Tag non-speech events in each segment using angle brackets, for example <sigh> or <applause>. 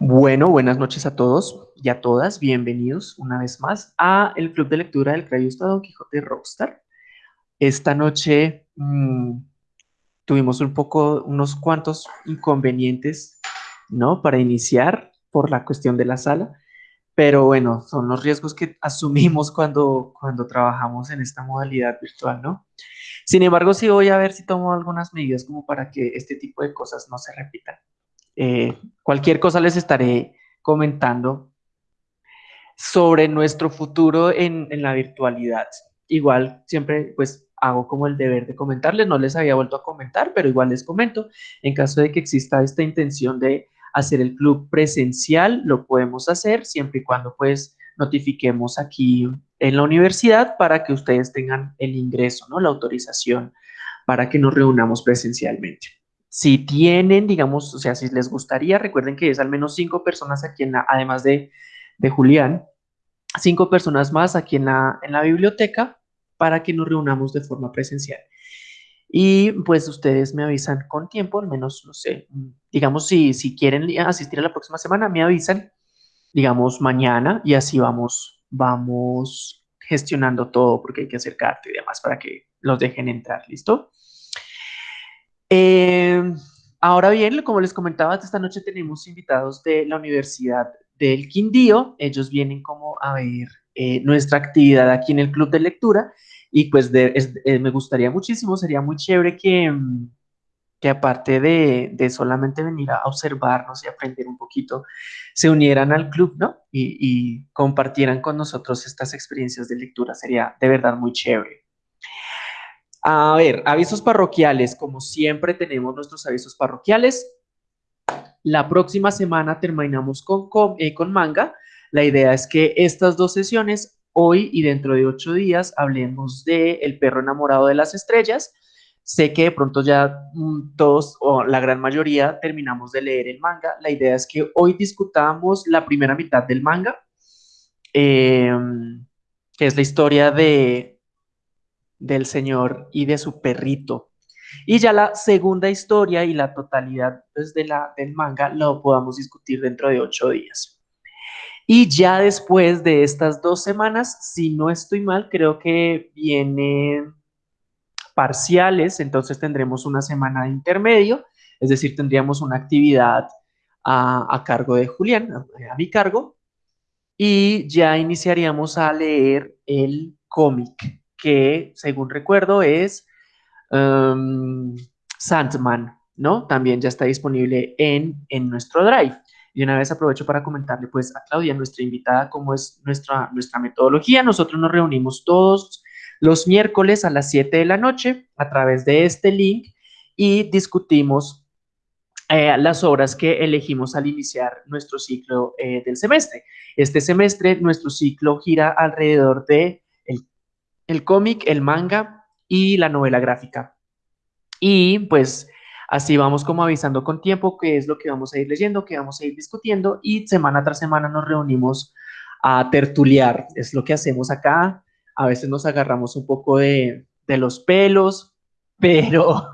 Bueno, buenas noches a todos y a todas. Bienvenidos una vez más a el Club de Lectura del Crayusta Don Quijote Rockstar. Esta noche mmm, tuvimos un poco, unos cuantos inconvenientes, ¿no? Para iniciar por la cuestión de la sala. Pero bueno, son los riesgos que <laughs> asumimos cuando, cuando trabajamos en esta modalidad virtual, ¿no? Sin embargo, sí voy a ver si tomo algunas medidas como para que este tipo de cosas no se repitan. Eh, cualquier cosa les estaré comentando sobre nuestro futuro en, en, la virtualidad. Igual siempre pues hago como el deber de comentarles, no les había vuelto a comentar, pero igual les comento, en caso de que exista esta intención de hacer el club presencial, lo podemos hacer siempre y cuando pues notifiquemos aquí en la universidad para que ustedes tengan el ingreso, ¿no? La autorización para que nos reunamos presencialmente. Si tienen, digamos, o sea, si les gustaría, recuerden que es al menos cinco personas aquí en la, además de, de Julián, cinco personas más aquí en la, en la biblioteca para que nos reunamos de forma presencial. Y pues ustedes me avisan con tiempo, al menos, no sé, digamos, si, si quieren asistir a la próxima semana, me avisan, digamos, mañana y así vamos, vamos gestionando todo porque hay que acercarte y demás para que los dejen entrar, ¿listo? Eh, ahora bien, como les comentaba, esta noche tenemos invitados de la Universidad del Quindío. Ellos vienen como a ver eh, nuestra actividad aquí en el Club de Lectura y pues es, eh, me gustaría muchísimo, sería muy chévere que, mm, que aparte de, de, solamente venir a observarnos y aprender un poquito, se unieran al club, ¿no? Y, y compartieran con nosotros estas experiencias de lectura. Sería de verdad muy chévere. A ver, avisos parroquiales. Como siempre tenemos nuestros avisos parroquiales. La próxima semana terminamos con, con, eh, con manga. La idea es que estas dos sesiones, hoy y dentro de ocho días, hablemos de El perro enamorado de las estrellas. Sé que de pronto ya mm, todos o la gran mayoría terminamos de leer el manga. La idea es que hoy discutamos la primera mitad del manga, eh, que es la historia de del señor y de su perrito. Y ya la segunda historia y la totalidad pues, la, del manga lo podamos discutir dentro de ocho días. Y ya después de estas dos semanas, si no estoy mal, creo que vienen parciales, entonces tendremos una semana de intermedio, es decir, tendríamos una actividad a, a cargo de Julián, a mi cargo, y ya iniciaríamos a leer el cómic que según recuerdo es um, Sandman, ¿no? También ya está disponible en, en nuestro Drive. Y una vez aprovecho para comentarle pues a Claudia, nuestra invitada, cómo es nuestra, nuestra metodología. Nosotros nos reunimos todos los miércoles a las 7 de la noche a través de este link y discutimos eh, las obras que elegimos al iniciar nuestro ciclo eh, del semestre. Este semestre nuestro ciclo gira alrededor de el cómic, el manga y la novela gráfica. Y pues así vamos como avisando con tiempo qué es lo que vamos a ir leyendo, qué vamos a ir discutiendo y semana tras semana nos reunimos a tertuliar. Es lo que hacemos acá. A veces nos agarramos un poco de, de los pelos, <laughs> pero,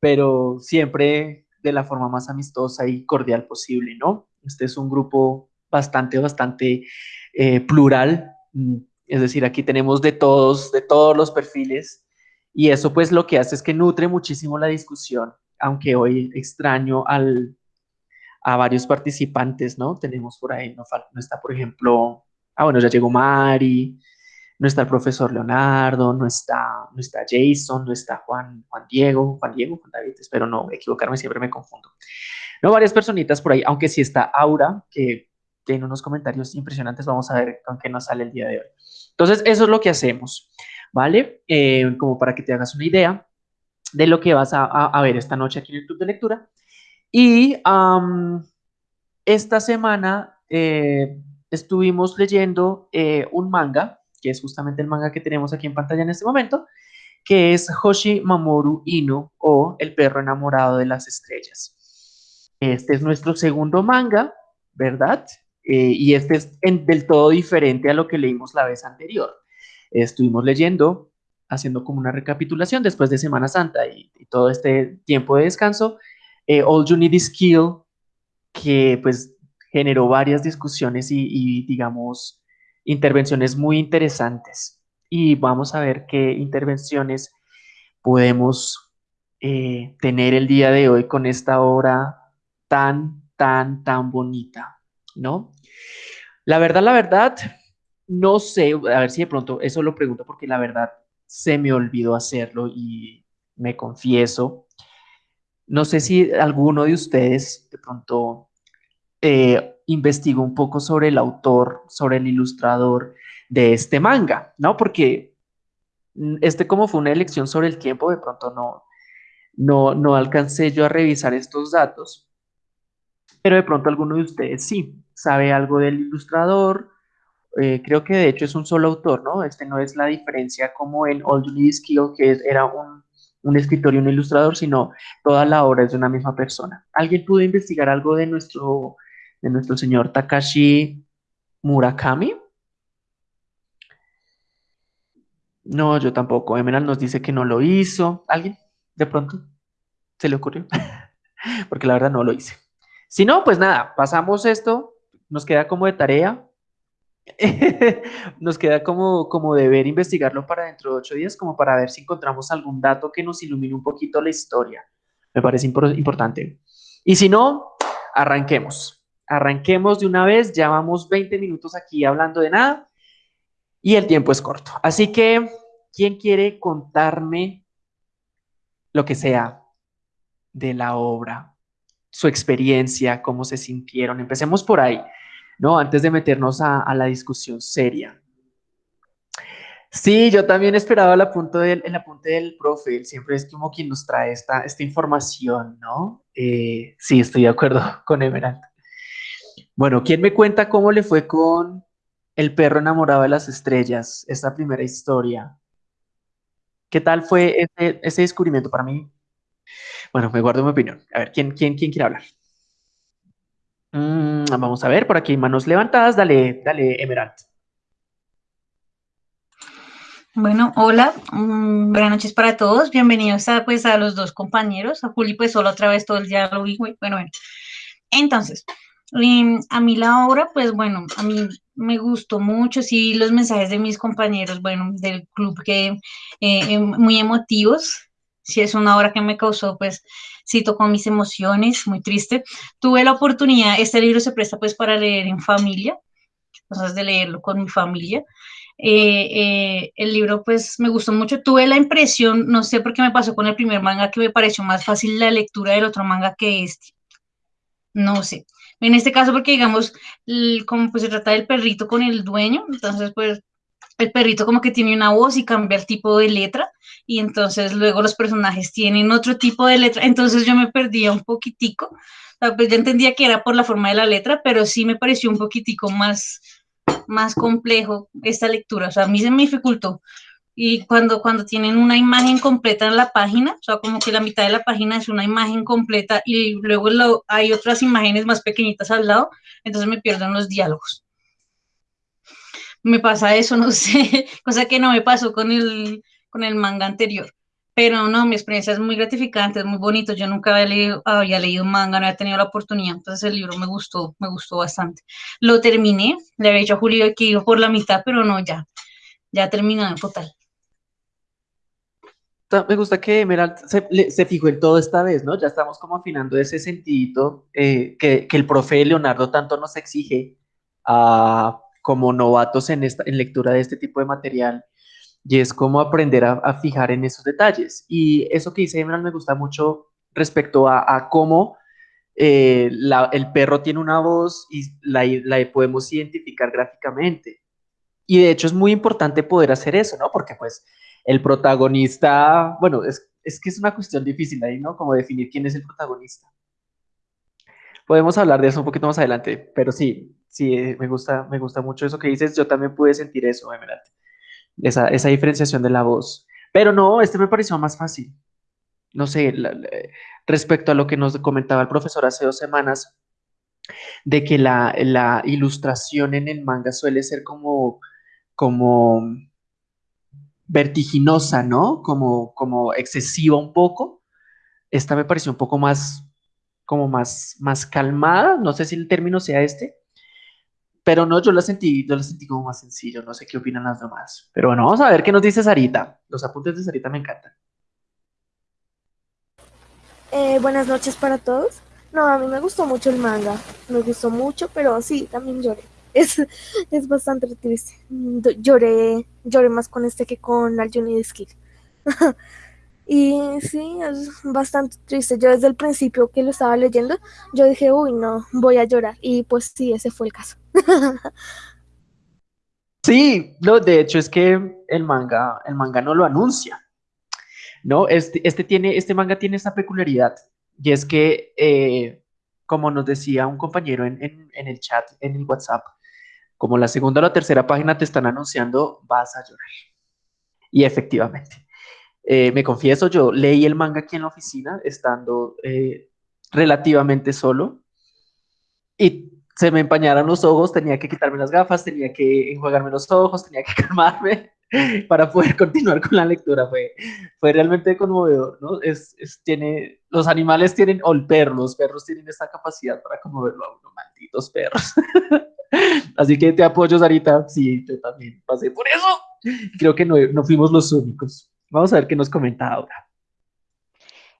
pero siempre de la forma más amistosa y cordial posible, ¿no? Este es un grupo bastante, bastante eh, plural, mm, es decir, aquí tenemos de todos, de todos los perfiles y eso pues lo que hace es que nutre muchísimo la discusión, aunque hoy extraño al, a varios participantes, ¿no? Tenemos por ahí, no, está por ejemplo, ah bueno, ya llegó Mari, no está el profesor Leonardo, no está, no está Jason, no está Juan, Juan Diego, Juan Diego, Juan David, espero no equivocarme, siempre me confundo. No, varias personitas por ahí, aunque sí está Aura, que tiene unos comentarios impresionantes, vamos a ver con qué nos sale el día de hoy. Entonces, eso es lo que hacemos, ¿vale? Eh, como para que te hagas una idea de lo que vas a, a, ver esta noche aquí en el de Lectura. Y esta semana eh, estuvimos leyendo eh, un manga, que es justamente el manga que tenemos aquí en pantalla en este momento, que es Hoshi Mamoru Inu o El perro enamorado de las estrellas. Este es nuestro segundo manga, ¿verdad? Eh, y este es del todo diferente a lo que leímos la vez anterior. Estuvimos leyendo, haciendo como una recapitulación después de Semana Santa y, y todo este tiempo de descanso, eh, All You Need Is Kill que pues generó varias discusiones y, digamos, intervenciones muy interesantes. Y vamos a ver qué intervenciones podemos eh, tener el día de hoy con esta obra tan, tan, tan bonita, ¿no? La verdad, la verdad, no sé, a ver si de pronto, eso lo pregunto porque la verdad se me olvidó hacerlo y me confieso. No sé si alguno de ustedes de pronto eh, investigó un poco sobre el autor, sobre el ilustrador de este manga, ¿no? Porque este como fue una elección sobre el tiempo, de pronto no, no, no alcancé yo a revisar estos datos, pero de pronto alguno de ustedes sí sabe algo del ilustrador. Eh, creo que de hecho es un solo autor, ¿no? Este no es la diferencia como en All You Need que era un, un escritor y un ilustrador, sino toda la obra es de una misma persona. ¿Alguien pudo investigar algo de nuestro, de nuestro señor Takashi Murakami? No, yo tampoco. Emerald nos dice que no lo hizo. ¿Alguien? De pronto se le ocurrió. <laughs> Porque la verdad no lo hice. Si no, pues nada, pasamos esto. Nos queda como de tarea. <laughs> nos queda como, como deber investigarlo para dentro de ocho días, como para ver si encontramos algún dato que nos ilumine un poquito la historia. Me parece importante. Y si no, arranquemos. Arranquemos de una vez. Ya vamos 20 minutos aquí hablando de nada y el tiempo es corto. Así que, ¿quién quiere contarme lo que sea de la obra, su experiencia, cómo se sintieron? Empecemos por ahí, ¿no? Antes de meternos a, la discusión seria. Sí, yo también esperaba el apunte del, el apunte del profe, siempre es como quien nos trae esta, esta información, ¿no? Eh, sí, estoy de acuerdo <laughs> con Emerald. Bueno, ¿quién me cuenta cómo le fue con el perro enamorado de las estrellas, esta primera historia. ¿Qué tal fue ese, descubrimiento para mí? Bueno, me guardo mi opinión. A ver, ¿quién, quién, quién quiere hablar? Mm, vamos a ver, por aquí manos levantadas. Dale, dale, Emerald. Bueno, hola, mm, buenas noches para todos. Bienvenidos a, pues, a los dos compañeros. A Juli, pues solo otra vez todo el día lo vi. Bueno, bueno. Entonces, em, a mí la obra, pues bueno, a mí me gustó mucho, sí, los mensajes de mis compañeros, bueno, del club que eh, em, muy emotivos, sí es una obra que me causó, pues, sí tocó mis emociones, muy triste. Tuve la oportunidad, este libro se presta pues para leer en familia, cosas de leerlo con mi familia. Eh, eh, el libro pues me gustó mucho, tuve la impresión, no sé por qué me pasó con el primer manga, que me pareció más fácil la lectura del otro manga que este. No sé, en este caso, porque digamos, como pues se trata del perrito con el dueño, entonces pues el perrito como que tiene una voz y cambia el tipo de letra y entonces luego los personajes tienen otro tipo de letra, entonces yo me perdía un poquitico, pues ya entendía que era por la forma de la letra, pero sí me pareció un poquitico más, más complejo esta lectura, o sea, a mí se me dificultó. Y cuando, cuando tienen una imagen completa en la página, o sea, como que la mitad de la página es una imagen completa y luego lo, hay otras imágenes más pequeñitas al lado, entonces me pierden los diálogos. Me pasa eso, no <laughs> sé, cosa que no me pasó con el, con el manga anterior. Pero no, mi experiencia es muy gratificante, es muy bonito. Yo nunca había leído, había leído manga, no había tenido la oportunidad. Entonces el libro me gustó, me gustó bastante. Lo terminé, le había dicho a Julio que iba por la mitad, pero no, ya, ya terminó en total me gusta que Emerald se, fijó en todo esta vez, ¿no? Ya estamos como afinando ese sentidito eh, que, el profe Leonardo tanto nos exige como novatos en, esta, en lectura de este tipo de material, y es como aprender a, fijar en esos detalles. Y eso que dice Emerald me gusta mucho respecto a, cómo eh, el perro tiene una voz y la, la podemos identificar gráficamente. Y de hecho es muy importante poder hacer eso, ¿no? Porque pues el protagonista, bueno, es, que es una cuestión difícil ahí, ¿no? Como definir quién es el protagonista. Podemos hablar de eso un poquito más adelante, pero sí, sí, eh, me gusta, me gusta mucho eso que dices. Yo también pude sentir eso, Emerald, esa, esa diferenciación de la voz. Pero no, este me pareció más fácil. No sé, respecto a lo que nos comentaba el profesor hace dos semanas, de que la, la ilustración en el manga suele ser como, como vertiginosa, ¿no? Como, como excesiva un poco. Esta me pareció un poco más como más, más calmada, no sé si el término sea este, pero no, yo la sentí, yo la sentí como más sencillo, no sé qué opinan las demás. Pero bueno, vamos a ver qué nos dice Sarita. Los apuntes de Sarita me encantan. Eh, buenas noches para todos. No, a mí me gustó mucho el manga, me gustó mucho, pero sí, también lloré. <laughs> Es, es bastante triste. Lloré, lloré más con este que con Al Johnny Skill. <laughs> y sí, es bastante triste. Yo desde el principio que lo estaba leyendo, yo dije, uy, no, voy a llorar. Y pues sí, ese fue el caso. <laughs> sí, no, de hecho es que el manga, el manga no lo anuncia. ¿no? Este, este, tiene, este manga tiene esa peculiaridad y es que, eh, como nos decía un compañero en, el chat, en el WhatsApp, como la segunda o la tercera página te están anunciando, vas a llorar. Y efectivamente, eh, me confieso, yo leí el manga aquí en la oficina, estando eh, relativamente solo, y se me empañaron los ojos, tenía que quitarme las gafas, tenía que enjuagarme los ojos, tenía que <laughs> calmarme, para poder continuar con la lectura. Fue, fue realmente conmovedor, ¿no? Es, tiene, los animales tienen, o el perro, los perros tienen esta capacidad para conmoverlo a uno, malditos perros. <laughs> Así que te apoyo, Sarita. Sí, yo también pasé por eso. Creo que no, no fuimos los únicos. Vamos a ver qué nos comenta ahora.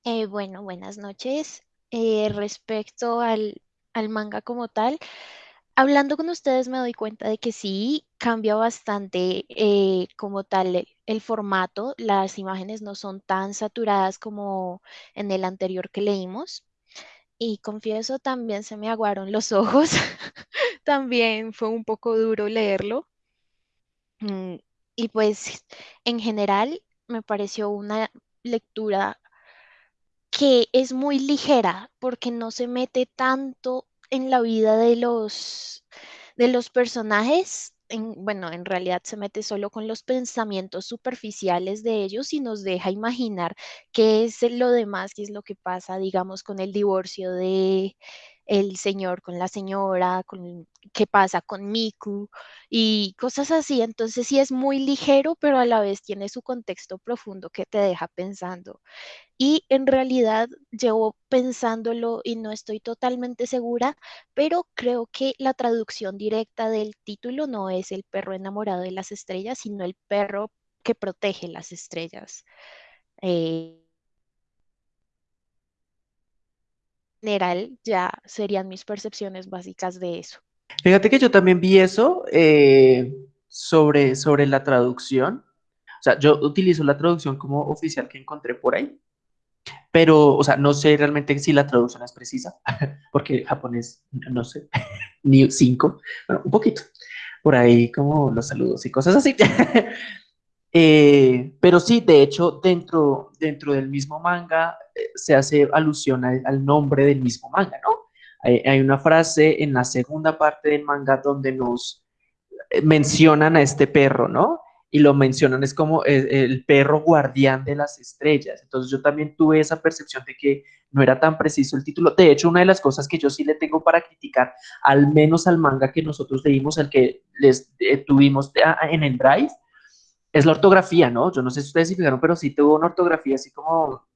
Eh, bueno, buenas noches. Eh, respecto al, al manga como tal, hablando con ustedes me doy cuenta de que sí cambia bastante eh, como tal el, formato. Las imágenes no son tan saturadas como en el anterior que leímos. Y confieso, también se me aguaron los <laughs> ojos. también fue un poco duro leerlo. Mm, y pues en general me pareció una lectura que es muy ligera porque no se mete tanto en la vida de los, de los personajes, bueno, en realidad se mete solo con los pensamientos superficiales de ellos y nos deja imaginar qué es lo demás, qué es lo que pasa, digamos, con el divorcio de el señor con la señora, con qué pasa con Miku y cosas así. Entonces sí es muy ligero, pero a la vez tiene su contexto profundo que te deja pensando. Y en realidad llevo pensándolo y no estoy totalmente segura, pero creo que la traducción directa del título no es el perro enamorado de las estrellas, sino el perro que protege las estrellas. Eh, general ya serían mis percepciones básicas de eso. Fíjate que yo también vi eso eh, sobre, sobre la traducción. O sea, yo utilizo la traducción como oficial que encontré por ahí, pero, o sea, no sé realmente si la traducción es precisa, <laughs> porque japonés, no sé, <laughs> ni cinco, bueno, un poquito, por ahí como los saludos y cosas así. <laughs> Eh, pero sí, de hecho, dentro, dentro del mismo manga eh, se hace alusión al nombre del mismo manga, ¿no? Hay, una frase en la segunda parte del manga donde nos eh, mencionan a este perro, ¿no? Y lo mencionan, es como el, perro guardián de las estrellas. Entonces yo también tuve esa percepción de que no era tan preciso el título. De hecho, una de las cosas que yo sí le tengo para criticar, al menos al manga que nosotros leímos, el que les tuvimos en el Drive, es la ortografía, ¿no? Yo no sé si ustedes se fijaron, pero sí tuvo una ortografía así como, o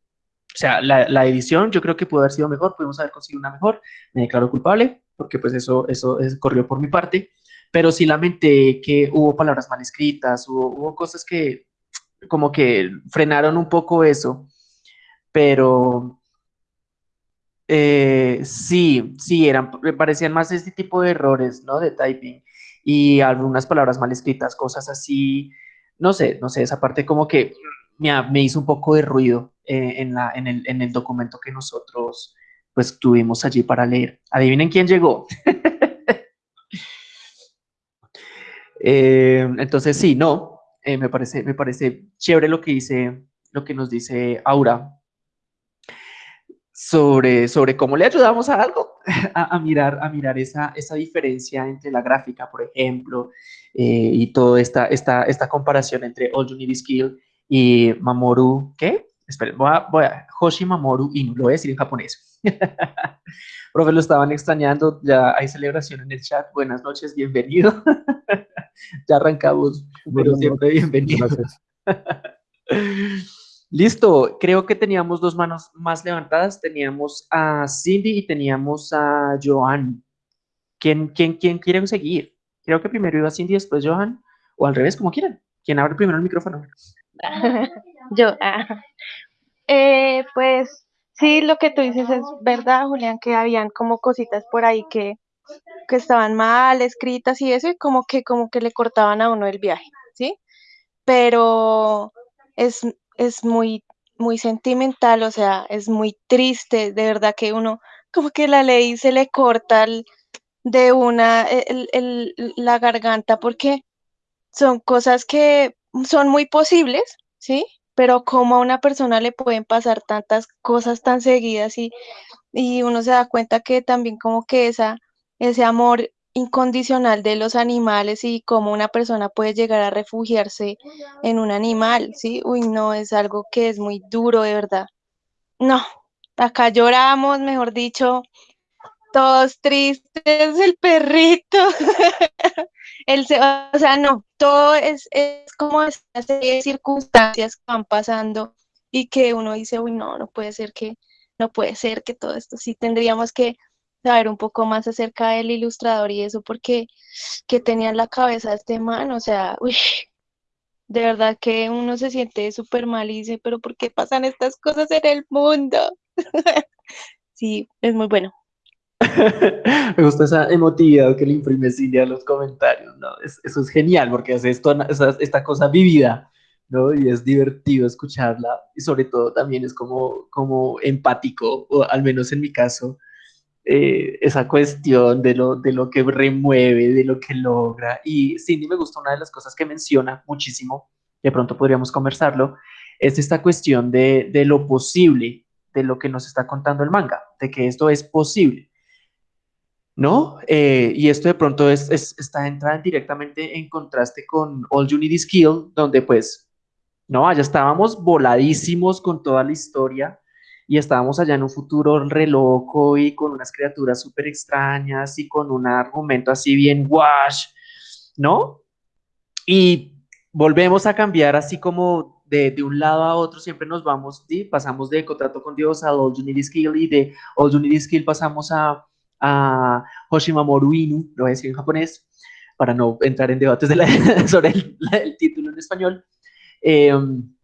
sea, la, edición yo creo que pudo haber sido mejor, pudimos haber conseguido una mejor, me declaro culpable, porque pues eso, eso corrió por mi parte, pero sí lamenté que hubo palabras mal escritas, hubo, cosas que como que frenaron un poco eso, pero eh, sí, sí, eran, parecían más este tipo de errores, ¿no? De typing y algunas palabras mal escritas, cosas así no sé, no sé, esa parte como que me, hizo un poco de ruido eh, en, la, en, el, documento que nosotros pues tuvimos allí para leer. Adivinen quién llegó. <laughs> Eh, entonces sí, no, eh, me, parece, me parece chévere lo que dice, lo que nos dice Aura sobre, sobre cómo le ayudamos a algo, <laughs> a, mirar, a mirar esa, esa diferencia entre la gráfica, por ejemplo, eh, y toda esta, esta, esta comparación entre All You Need Is Kill y Mamoru, ¿qué? Esperen, voy a, voy a, Hoshi Mamoru y lo voy a decir en japonés. <laughs> Profe, lo estaban extrañando, ya hay celebración en el chat. Buenas noches, bienvenido. <laughs> ya arrancamos, pero siempre bienvenido. Listo, creo que teníamos dos manos más levantadas. Teníamos a Cindy y teníamos a Joan. ¿Quién, quién, quién quiere seguir? Creo que primero iba Cindy, después Johan, o al revés, como quieran. ¿Quién abre primero el micrófono? <laughs> Yo, ah. eh, pues sí, lo que tú dices es verdad, Julián, que habían como cositas por ahí que, que estaban mal escritas y eso, y como que, como que le cortaban a uno el viaje, ¿sí? Pero es, es muy, muy sentimental, o sea, es muy triste, de verdad que uno, como que la ley se le corta de una el, el, la garganta porque son cosas que son muy posibles, ¿sí? Pero como a una persona le pueden pasar tantas cosas tan seguidas y, y uno se da cuenta que también como que ese amor incondicional de los animales y cómo una persona puede llegar a refugiarse en un animal, ¿sí? Uy, no, es algo que es muy duro, de verdad. No, acá lloramos, mejor dicho, todos tristes, <laughs> el perrito, <laughs> el, o sea, no, todo es, es como esas circunstancias que van pasando y que uno dice, uy, no, no puede ser que, no puede ser que todo esto, sí tendríamos que saber un poco más acerca del ilustrador y eso, porque que tenía en la cabeza este man, o sea, uy, de verdad que uno se siente súper mal y dice, pero ¿por qué pasan estas cosas en el mundo? <laughs> sí, es muy bueno. <laughs> Me gusta esa emotividad que le imprime Cindy a los comentarios, ¿no? eso es genial porque hace esto, esta cosa vivida, ¿no? Y es divertido escucharla y sobre todo también es como, como empático, o al menos en mi caso, eh, esa cuestión de lo, de lo que remueve, de lo que logra. Y Cindy me gusta una de las cosas que menciona muchísimo, de pronto podríamos conversarlo, es esta cuestión de, de lo posible, de lo que nos está contando el manga, de que esto es posible. ¿no? Eh, y esto de pronto es, está entrando directamente en contraste con All You Need Is Kill, donde pues, no, allá estábamos voladísimos con toda la historia y estábamos allá en un futuro re loco y con unas criaturas súper extrañas y con un argumento así bien wash, ¿no? Y volvemos a cambiar así como de, de, un lado a otro, siempre nos vamos, ¿sí? pasamos de contrato con Dios a All You Need Is Kill y de All You Need Is Kill pasamos a a Hoshimamoru Inu, lo voy a decir en japonés, para no entrar en debates <laughs> sobre el, título en español. Em,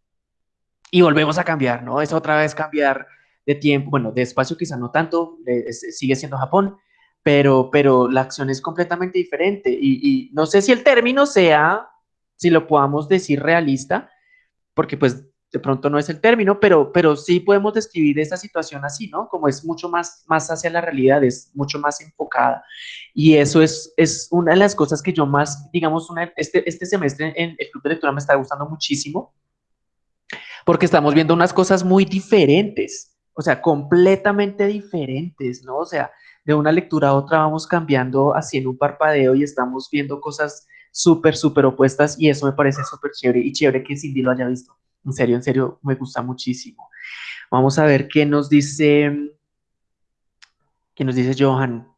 y volvemos a cambiar, ¿no? Es otra vez cambiar de tiempo, bueno, de espacio quizá no tanto, sigue siendo Japón, pero, pero la acción es completamente diferente. Y, y, no sé si el término sea, si lo podamos decir realista, porque pues de pronto no es el término, pero, pero sí podemos describir esta situación así, ¿no? Como es mucho más, más hacia la realidad, es mucho más enfocada. Y eso es, es una de las cosas que yo más, digamos, una, este, este semestre en el Club de Lectura me está gustando muchísimo, porque estamos viendo unas cosas muy diferentes, o sea, completamente diferentes, ¿no? O sea, de una lectura a otra vamos cambiando así en un parpadeo y estamos viendo cosas súper, súper opuestas y eso me parece súper chévere y chévere que Cindy lo haya visto. En serio, en serio, me gusta muchísimo. Vamos a ver qué nos dice, qué nos dice Johan.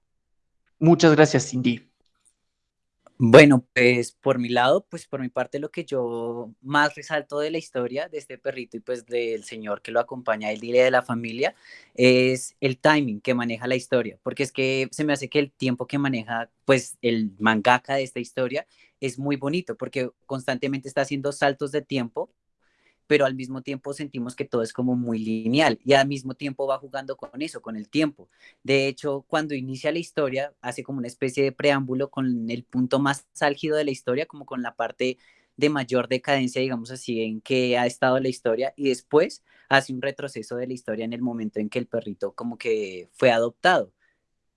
Muchas gracias, Cindy. Bueno, pues por mi lado, pues por mi parte lo que yo más resalto de la historia de este perrito y pues del señor que lo acompaña, el día de la familia, es el timing que maneja la historia, porque es que se me hace que el tiempo que maneja pues el mangaka de esta historia es muy bonito, porque constantemente está haciendo saltos de tiempo pero al mismo tiempo sentimos que todo es como muy lineal y al mismo tiempo va jugando con eso, con el tiempo. De hecho, cuando inicia la historia, hace como una especie de preámbulo con el punto más álgido de la historia, como con la parte de mayor decadencia, digamos así, en que ha estado la historia y después hace un retroceso de la historia en el momento en que el perrito como que fue adoptado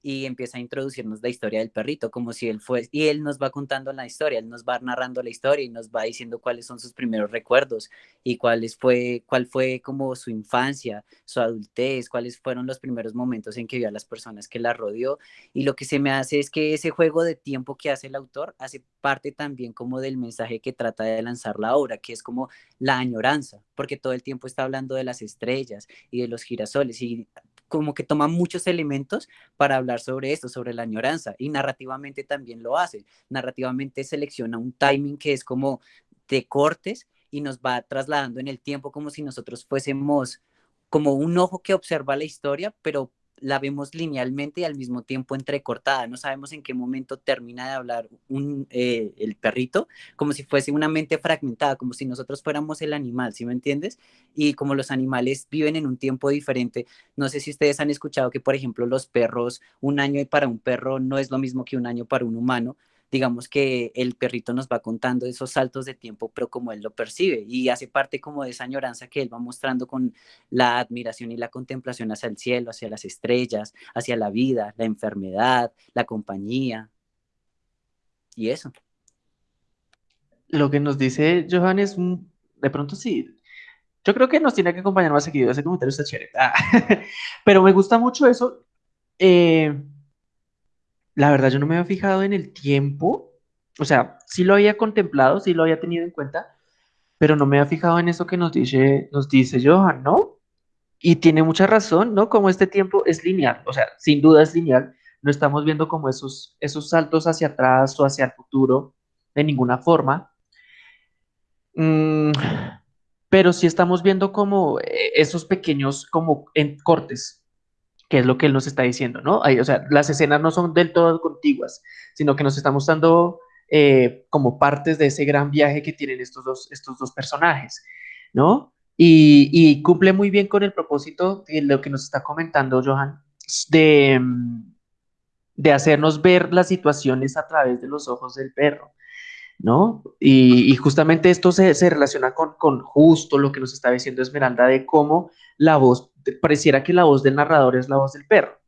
y empieza a introducirnos la historia del perrito, como si él fue, y él nos va contando la historia, él nos va narrando la historia y nos va diciendo cuáles son sus primeros recuerdos y cuáles fue, cuál fue como su infancia, su adultez, cuáles fueron los primeros momentos en que vio a las personas que la rodeó. Y lo que se me hace es que ese juego de tiempo que hace el autor hace parte también como del mensaje que trata de lanzar la obra, que es como la añoranza, porque todo el tiempo está hablando de las estrellas y de los girasoles y como que toma muchos elementos para hablar sobre esto, sobre la añoranza, y narrativamente también lo hace. Narrativamente selecciona un timing que es como de cortes y nos va trasladando en el tiempo como si nosotros fuésemos como un ojo que observa la historia, pero la vemos linealmente y al mismo tiempo entrecortada. No sabemos en qué momento termina de hablar un, eh, el perrito, como si fuese una mente fragmentada, como si nosotros fuéramos el animal, ¿sí me entiendes? Y como los animales viven en un tiempo diferente, no sé si ustedes han escuchado que, por ejemplo, los perros, un año para un perro no es lo mismo que un año para un humano digamos que el perrito nos va contando esos saltos de tiempo, pero como él lo percibe y hace parte como de esa añoranza que él va mostrando con la admiración y la contemplación hacia el cielo, hacia las estrellas, hacia la vida, la enfermedad, la compañía y eso. Lo que nos dice Johan es, de pronto sí, yo creo que nos tiene que acompañar más seguido, ese comentario está chévere, ah, <laughs> pero me gusta mucho eso. Eh, la verdad, yo no me había fijado en el tiempo. O sea, sí lo había contemplado, sí lo había tenido en cuenta, pero no me había fijado en eso que nos dice, nos dice Johan, ¿no? Y tiene mucha razón, ¿no? Como este tiempo es lineal, o sea, sin duda es lineal. No estamos viendo como esos, esos saltos hacia atrás o hacia el futuro de ninguna forma. Mm, pero sí estamos viendo como eh, esos pequeños, como en cortes, que es lo que él nos está diciendo, ¿no? o sea, las escenas no son del todo contiguas, sino que nos está mostrando eh, como partes de ese gran viaje que tienen estos dos, estos dos personajes, ¿no? Y, cumple muy bien con el propósito de lo que nos está comentando Johan, de, de hacernos ver las situaciones a través de los ojos del perro. ¿No? Y, justamente esto se, se relaciona con, con, justo lo que nos está diciendo Esmeralda de cómo la voz, pareciera que la voz del narrador es la voz del perro,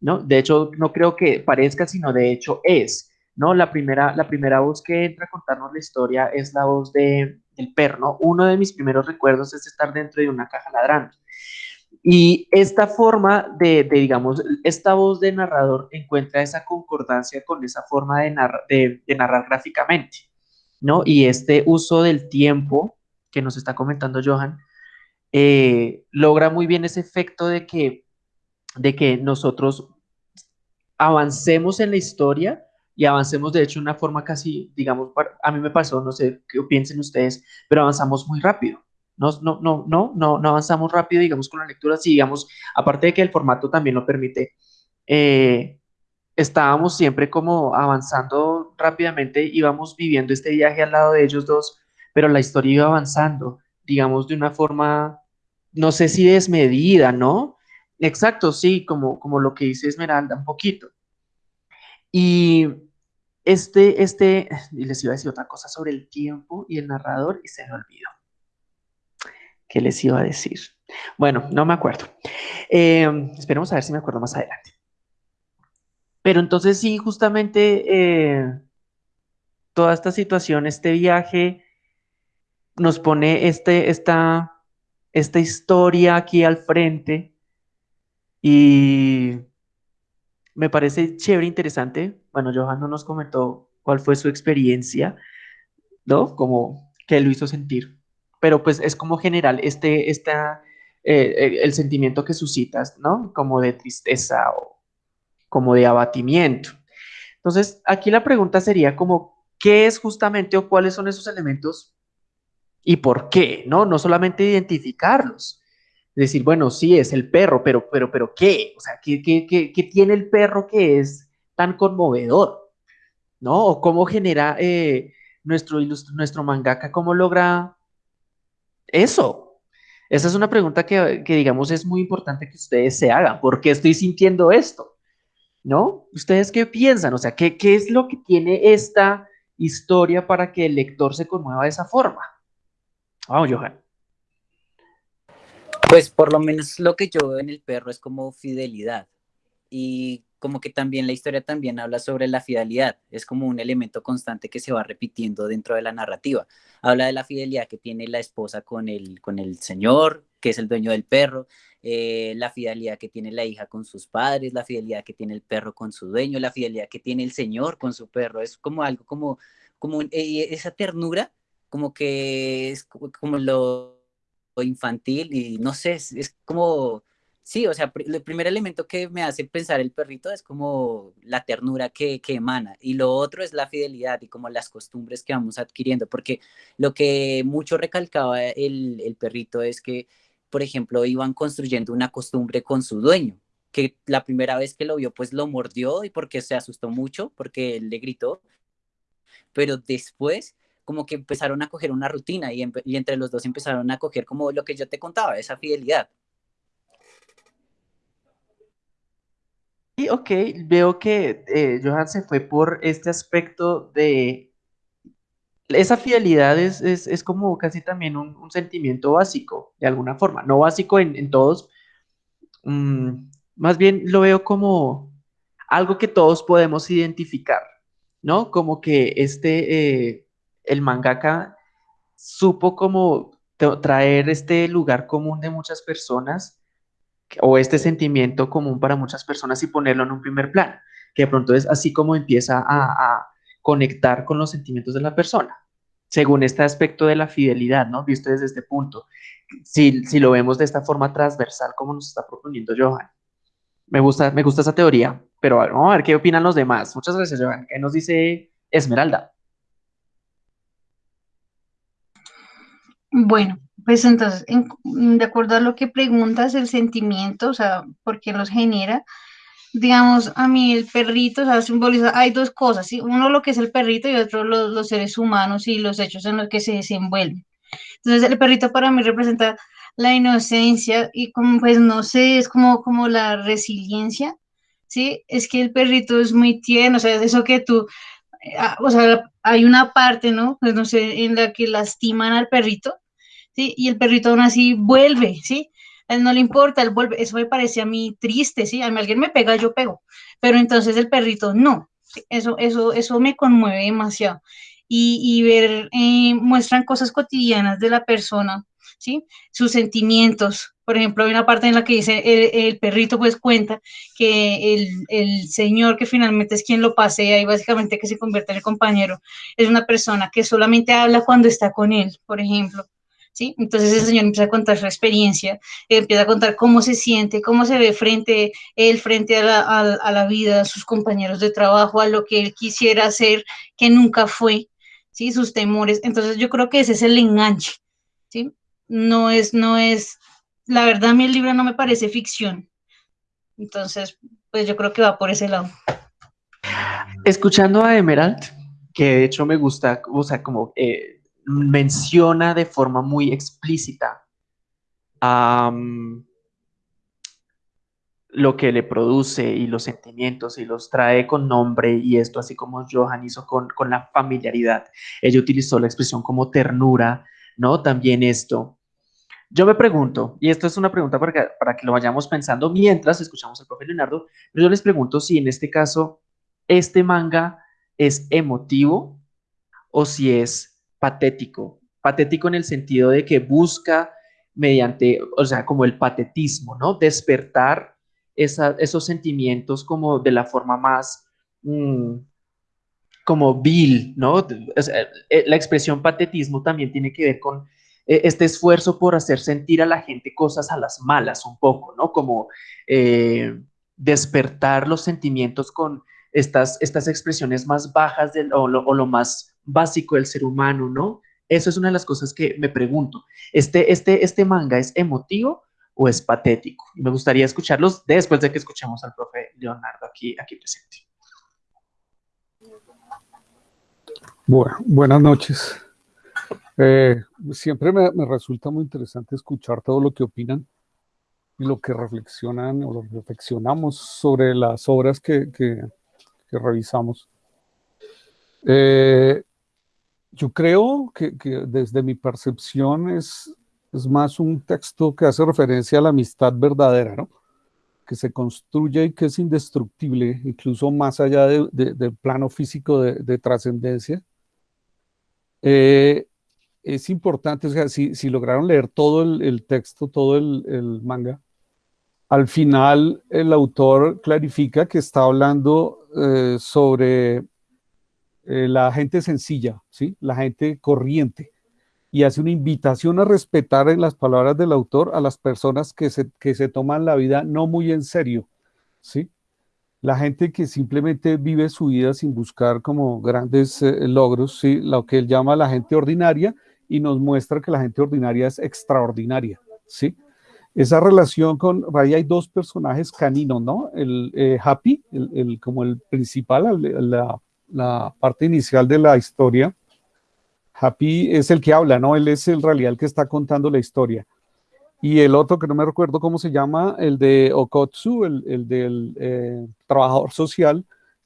¿no? De hecho, no creo que parezca, sino de hecho es, ¿no? La primera, la primera voz que entra a contarnos la historia es la voz de, del perro, ¿no? Uno de mis primeros recuerdos es estar dentro de una caja ladrando. Y esta forma de, digamos, esta voz de narrador encuentra esa concordancia con esa forma de, narrar gráficamente, ¿no? Y este uso del tiempo que nos está comentando Johan, eh, logra muy bien ese efecto de que, de que nosotros avancemos en la historia y avancemos de hecho de una forma casi, digamos, a mí me pasó, no sé qué piensen ustedes, pero avanzamos muy rápido. No, no, no, no, no, avanzamos rápido, digamos, con la lectura, sí, digamos, aparte de que el formato también lo permite, eh, estábamos siempre como avanzando rápidamente, íbamos viviendo este viaje al lado de ellos dos, pero la historia iba avanzando, digamos, de una forma, no sé si desmedida, ¿no? Exacto, sí, como, como lo que dice Esmeralda, un poquito. Y este, este, les iba a decir otra cosa sobre el tiempo y el narrador y se me olvidó. ¿Qué les iba a decir? Bueno, no me acuerdo. Eh, esperemos a ver si me acuerdo más adelante. Pero entonces sí, justamente eh, toda esta situación, este viaje, nos pone este, esta, esta historia aquí al frente y me parece chévere, interesante. Bueno, Johan no nos comentó cuál fue su experiencia, ¿no? Como que lo hizo sentir pero pues es como general este, esta, eh, eh, el sentimiento que suscitas, ¿no? Como de tristeza o como de abatimiento. Entonces, aquí la pregunta sería como, ¿qué es justamente o cuáles son esos elementos y por qué? ¿No? No solamente identificarlos. Decir, bueno, sí, es el perro, pero, pero, pero, ¿qué? O sea, ¿qué, qué, qué, tiene el perro que es tan conmovedor? ¿No? O cómo genera eh, nuestro, nuestro mangaka, cómo logra eso? Esa es una pregunta que, digamos es muy importante que ustedes se hagan. ¿Por qué estoy sintiendo esto? ¿No? ¿Ustedes qué piensan? O sea, ¿qué, qué es lo que tiene esta historia para que el lector se conmueva de esa forma? Vamos, Johan. Pues por lo menos lo que yo veo en el perro es como fidelidad. Y como que también la historia también habla sobre la fidelidad, es como un elemento constante que se va repitiendo dentro de la narrativa. Habla de la fidelidad que tiene la esposa con el, con el señor, que es el dueño del perro, eh, la fidelidad que tiene la hija con sus padres, la fidelidad que tiene el perro con su dueño, la fidelidad que tiene el señor con su perro, es como algo como, como eh, esa ternura, como que es como, lo infantil y no sé, es como Sí, o sea, el primer elemento que me hace pensar el perrito es como la ternura que, que, emana y lo otro es la fidelidad y como las costumbres que vamos adquiriendo, porque lo que mucho recalcaba el, el perrito es que, por ejemplo, iban construyendo una costumbre con su dueño, que la primera vez que lo vio pues lo mordió y porque se asustó mucho, porque él le gritó, pero después como que empezaron a coger una rutina y, y entre los dos empezaron a coger como lo que yo te contaba, esa fidelidad. Y ok, veo que eh, Johan se fue por este aspecto de esa fidelidad es, es, como casi también un, sentimiento básico, de alguna forma, no básico en, todos, mm, más bien lo veo como algo que todos podemos identificar, ¿no? Como que este, eh, el mangaka supo como traer este lugar común de muchas personas o este sentimiento común para muchas personas y ponerlo en un primer plano, que de pronto es así como empieza a, conectar con los sentimientos de la persona, según este aspecto de la fidelidad, ¿no? Visto desde este punto. Si, si lo vemos de esta forma transversal, como nos está proponiendo Johan. Me gusta, me gusta esa teoría, pero vamos a ver qué opinan los demás. Muchas gracias, Johan. ¿Qué nos dice Esmeralda? Bueno, pues entonces, de acuerdo a lo que preguntas, el sentimiento, o sea, ¿por qué los genera? Digamos, a mí el perrito, o sea, simboliza, hay dos cosas, ¿sí? Uno lo que es el perrito y otro los, seres humanos y los hechos en los que se desenvuelven. Entonces, el perrito para mí representa la inocencia y como, pues, no sé, es como, como la resiliencia, ¿sí? Es que el perrito es muy tierno, o sea, eso que tú, eh, ah, o sea, hay una parte, ¿no? Pues no sé, en la que lastiman al perrito ¿sí? Y el perrito aún así vuelve, ¿sí? A él no le importa, él vuelve. Eso me parece a mí triste, ¿sí? A mí alguien me pega, yo pego. Pero entonces el perrito no. Eso, eso, eso me conmueve demasiado. Y, y ver, eh, muestran cosas cotidianas de la persona, ¿sí? Sus sentimientos. Por ejemplo, hay una parte en la que dice, el, el perrito pues cuenta que el, el, señor que finalmente es quien lo pasea y básicamente que se convierte en el compañero, es una persona que solamente habla cuando está con él, por ejemplo. ¿Sí? Entonces el Señor empieza a contar su experiencia, empieza a contar cómo se siente, cómo se ve frente él, frente a la, a, la, vida, a sus compañeros de trabajo, a lo que él quisiera hacer, que nunca fue, ¿sí? Sus temores. Entonces yo creo que ese es el enganche, ¿sí? No es, no es, la verdad a mí el libro no me parece ficción. Entonces, pues yo creo que va por ese lado. Escuchando a Emerald, que de hecho me gusta, o sea, como eh, menciona de forma muy explícita lo que le produce y los sentimientos y los trae con nombre y esto así como Johan hizo con, con la familiaridad. Ella utilizó la expresión como ternura, ¿no? También esto. Yo me pregunto, y esto es una pregunta para para que lo vayamos pensando mientras escuchamos al profe Leonardo, pero yo les pregunto si en este caso este manga es emotivo o si es patético. Patético en el sentido de que busca mediante, o sea, como el patetismo, ¿no? Despertar esos sentimientos como de la forma más, mm, como vil, ¿no? Eh, la expresión patetismo también tiene que ver con eh, este esfuerzo por hacer sentir a la gente cosas a las malas un poco, ¿no? Como eh, despertar los sentimientos con estas, estas expresiones más bajas o, lo, más básico del ser humano, ¿no? Eso es una de las cosas que me pregunto. ¿Este, este, este manga es emotivo o es patético? Me gustaría escucharlos después de que escuchemos al profe Leonardo aquí, aquí presente. Buenas noches. Eh, siempre me, resulta muy interesante escuchar todo lo que opinan y lo que reflexionan o lo reflexionamos sobre las obras que, que revisamos. Eh, yo creo que, desde mi percepción es, es más un texto que hace referencia a la amistad verdadera, ¿no? que se construye y que es indestructible, incluso más allá del plano físico de, trascendencia. Eh, es importante, o sea, si, lograron leer todo el, texto, todo el, el, manga, al final el autor clarifica que está hablando eh, sobre eh, la gente sencilla, ¿sí? la gente corriente, y hace una invitación a respetar en las palabras del autor a las personas que se, que se toman la vida no muy en serio, ¿sí? La gente que simplemente vive su vida sin buscar como grandes eh, logros, ¿sí? Lo que él llama la gente ordinaria y nos muestra que la gente ordinaria es extraordinaria, ¿sí? Esa relación con, ahí hay dos personajes caninos, ¿no? El eh, Happy, el, como el principal, la, la parte inicial de la historia, Happy es el que habla, ¿no? Él es en realidad el que está contando la historia. Y el otro, que no me recuerdo cómo se llama, el de Okotsu, el, del eh, trabajador social,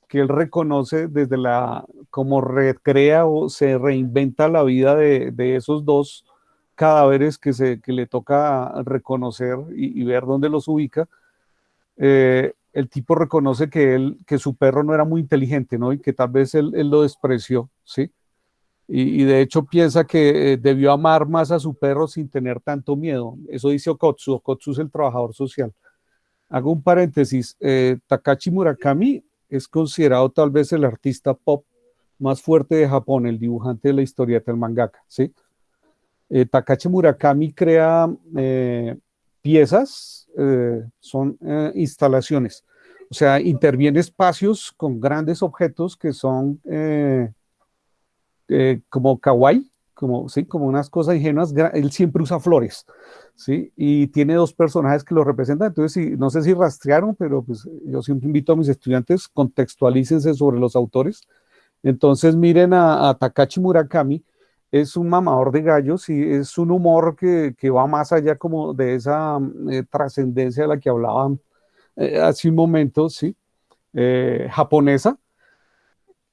que él reconoce desde la, como recrea o se reinventa la vida de, esos dos cadáveres que, se, que le toca reconocer y, ver dónde los ubica. Eh, el tipo reconoce que, él, que su perro no era muy inteligente, ¿no? Y que tal vez él, él lo despreció, ¿sí? Y, de hecho piensa que eh, debió amar más a su perro sin tener tanto miedo. Eso dice Okotsu. Okotsu es el trabajador social. Hago un paréntesis. Eh, Takashi Murakami es considerado tal vez el artista pop más fuerte de Japón, el dibujante de la historieta, el mangaka. ¿sí? Eh, Takashi Murakami crea piezas, son instalaciones. O sea, interviene espacios con grandes objetos que son eh, como kawaii, como, ¿sí? como unas cosas ingenuas, él siempre usa flores, ¿sí? Y tiene dos personajes que lo representan, entonces no sé si rastrearon, pero pues yo siempre invito a mis estudiantes, contextualícense sobre los autores. Entonces miren a, Takachi Murakami, es un mamador de gallos y es un humor que, que va más allá como de esa eh, trascendencia de la que hablaban eh, hace un momento, ¿sí? japonesa,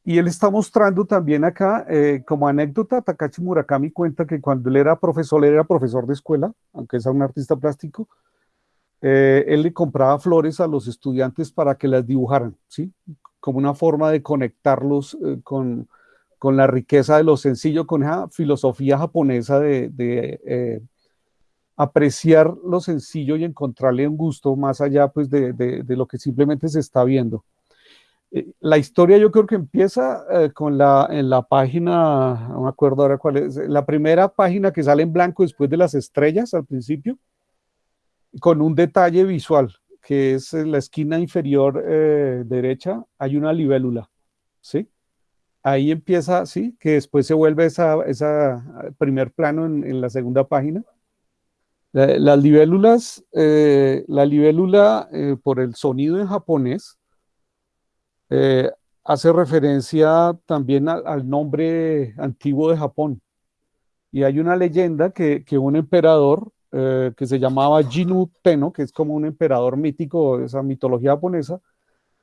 y él está mostrando también acá, eh, como anécdota, Takashi Murakami cuenta que cuando él era profesor, él era profesor de escuela, aunque es un artista plástico, eh, él le compraba flores a los estudiantes para que las dibujaran, ¿sí? Como una forma de conectarlos eh, con, con, la riqueza de lo sencillo, con esa filosofía japonesa de, de apreciar lo sencillo y encontrarle un gusto más allá pues, de, lo que simplemente se está viendo. Eh, la historia yo creo que empieza eh, con la, en la página, no me acuerdo ahora cuál es, la primera página que sale en blanco después de las estrellas al principio, con un detalle visual, que es en la esquina inferior eh, derecha, hay una libélula, ¿sí? Ahí empieza, sí, que después se vuelve esa, esa primer plano en, la segunda página. las libélulas, la libélula por el sonido en japonés, eh, hace referencia también al nombre antiguo de Japón. Y hay una leyenda que, un emperador eh, que se llamaba Jinu Tenno, que es como un emperador mítico de esa mitología japonesa,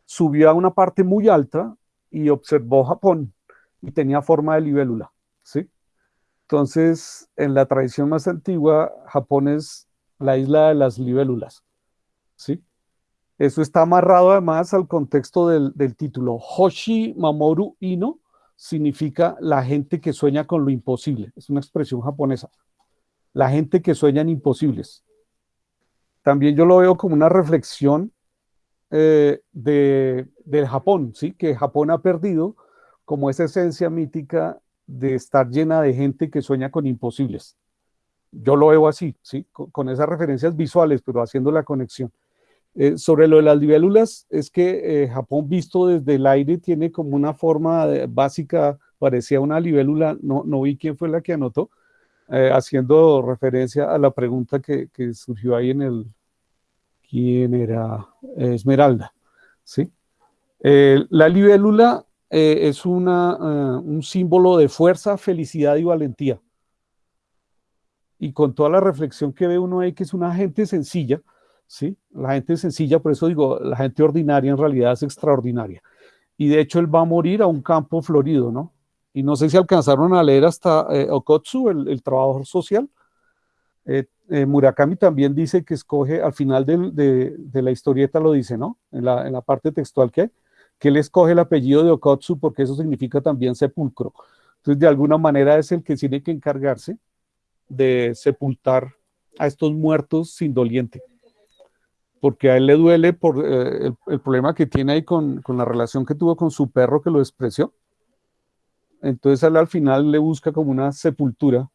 subió a una parte muy alta y observó Japón y tenía forma de libélula. ¿sí? Entonces, en la tradición más antigua, Japón es la isla de las libélulas. ¿sí? Eso está amarrado además al contexto del, título. Hoshi Mamoru Ino significa la gente que sueña con lo imposible. Es una expresión japonesa. La gente que sueña en imposibles. También yo lo veo como una reflexión eh, de, del Japón, ¿sí? que Japón ha perdido como esa esencia mítica de estar llena de gente que sueña con imposibles. Yo lo veo así, ¿sí? con esas referencias visuales, pero haciendo la conexión. Eh, sobre lo de las libélulas, es que eh, Japón visto desde el aire tiene como una forma básica, parecía una libélula, no, no vi quién fue la que anotó, eh, haciendo referencia a la pregunta que, surgió ahí en el, ¿quién era? Esmeralda, ¿sí? La libélula es una, un símbolo de fuerza, felicidad y valentía. Y con toda la reflexión que ve uno ahí, que es una gente sencilla, ¿sí? La gente sencilla, por eso digo, la gente ordinaria en realidad es extraordinaria. Y de hecho él va a morir a un campo florido, ¿no? Y no sé si alcanzaron a leer hasta eh, Okotsu, el, trabajador social. Eh, eh, Murakami también dice que escoge, al final de, la historieta lo dice, ¿no? En la, parte textual que hay, que él escoge el apellido de Okotsu porque eso significa también sepulcro. Entonces, de alguna manera es el que tiene que encargarse de sepultar a estos muertos sin doliente porque a él le duele por eh, el, problema que tiene ahí con, la relación que tuvo con su perro que lo despreció. Entonces él al final le busca como una sepultura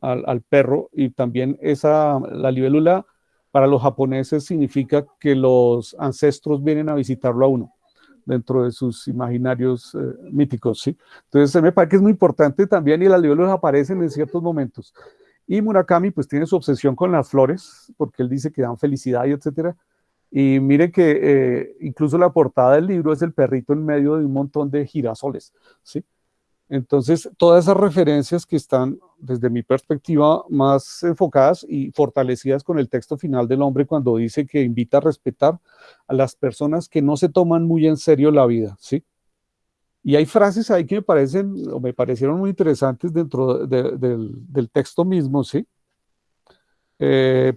al, perro y también esa, la libélula para los japoneses significa que los ancestros vienen a visitarlo a uno dentro de sus imaginarios eh, míticos, ¿sí? Entonces, me parece que es muy importante también y las libélulas aparecen en ciertos momentos. Y Murakami, pues, tiene su obsesión con las flores, porque él dice que dan felicidad y etcétera. Y mire que eh, incluso la portada del libro es el perrito en medio de un montón de girasoles, ¿sí? Entonces, todas esas referencias que están, desde mi perspectiva, más enfocadas y fortalecidas con el texto final del hombre cuando dice que invita a respetar a las personas que no se toman muy en serio la vida, ¿sí? Y hay frases ahí que me parecen, o me parecieron muy interesantes dentro del, texto mismo, ¿sí? Eh,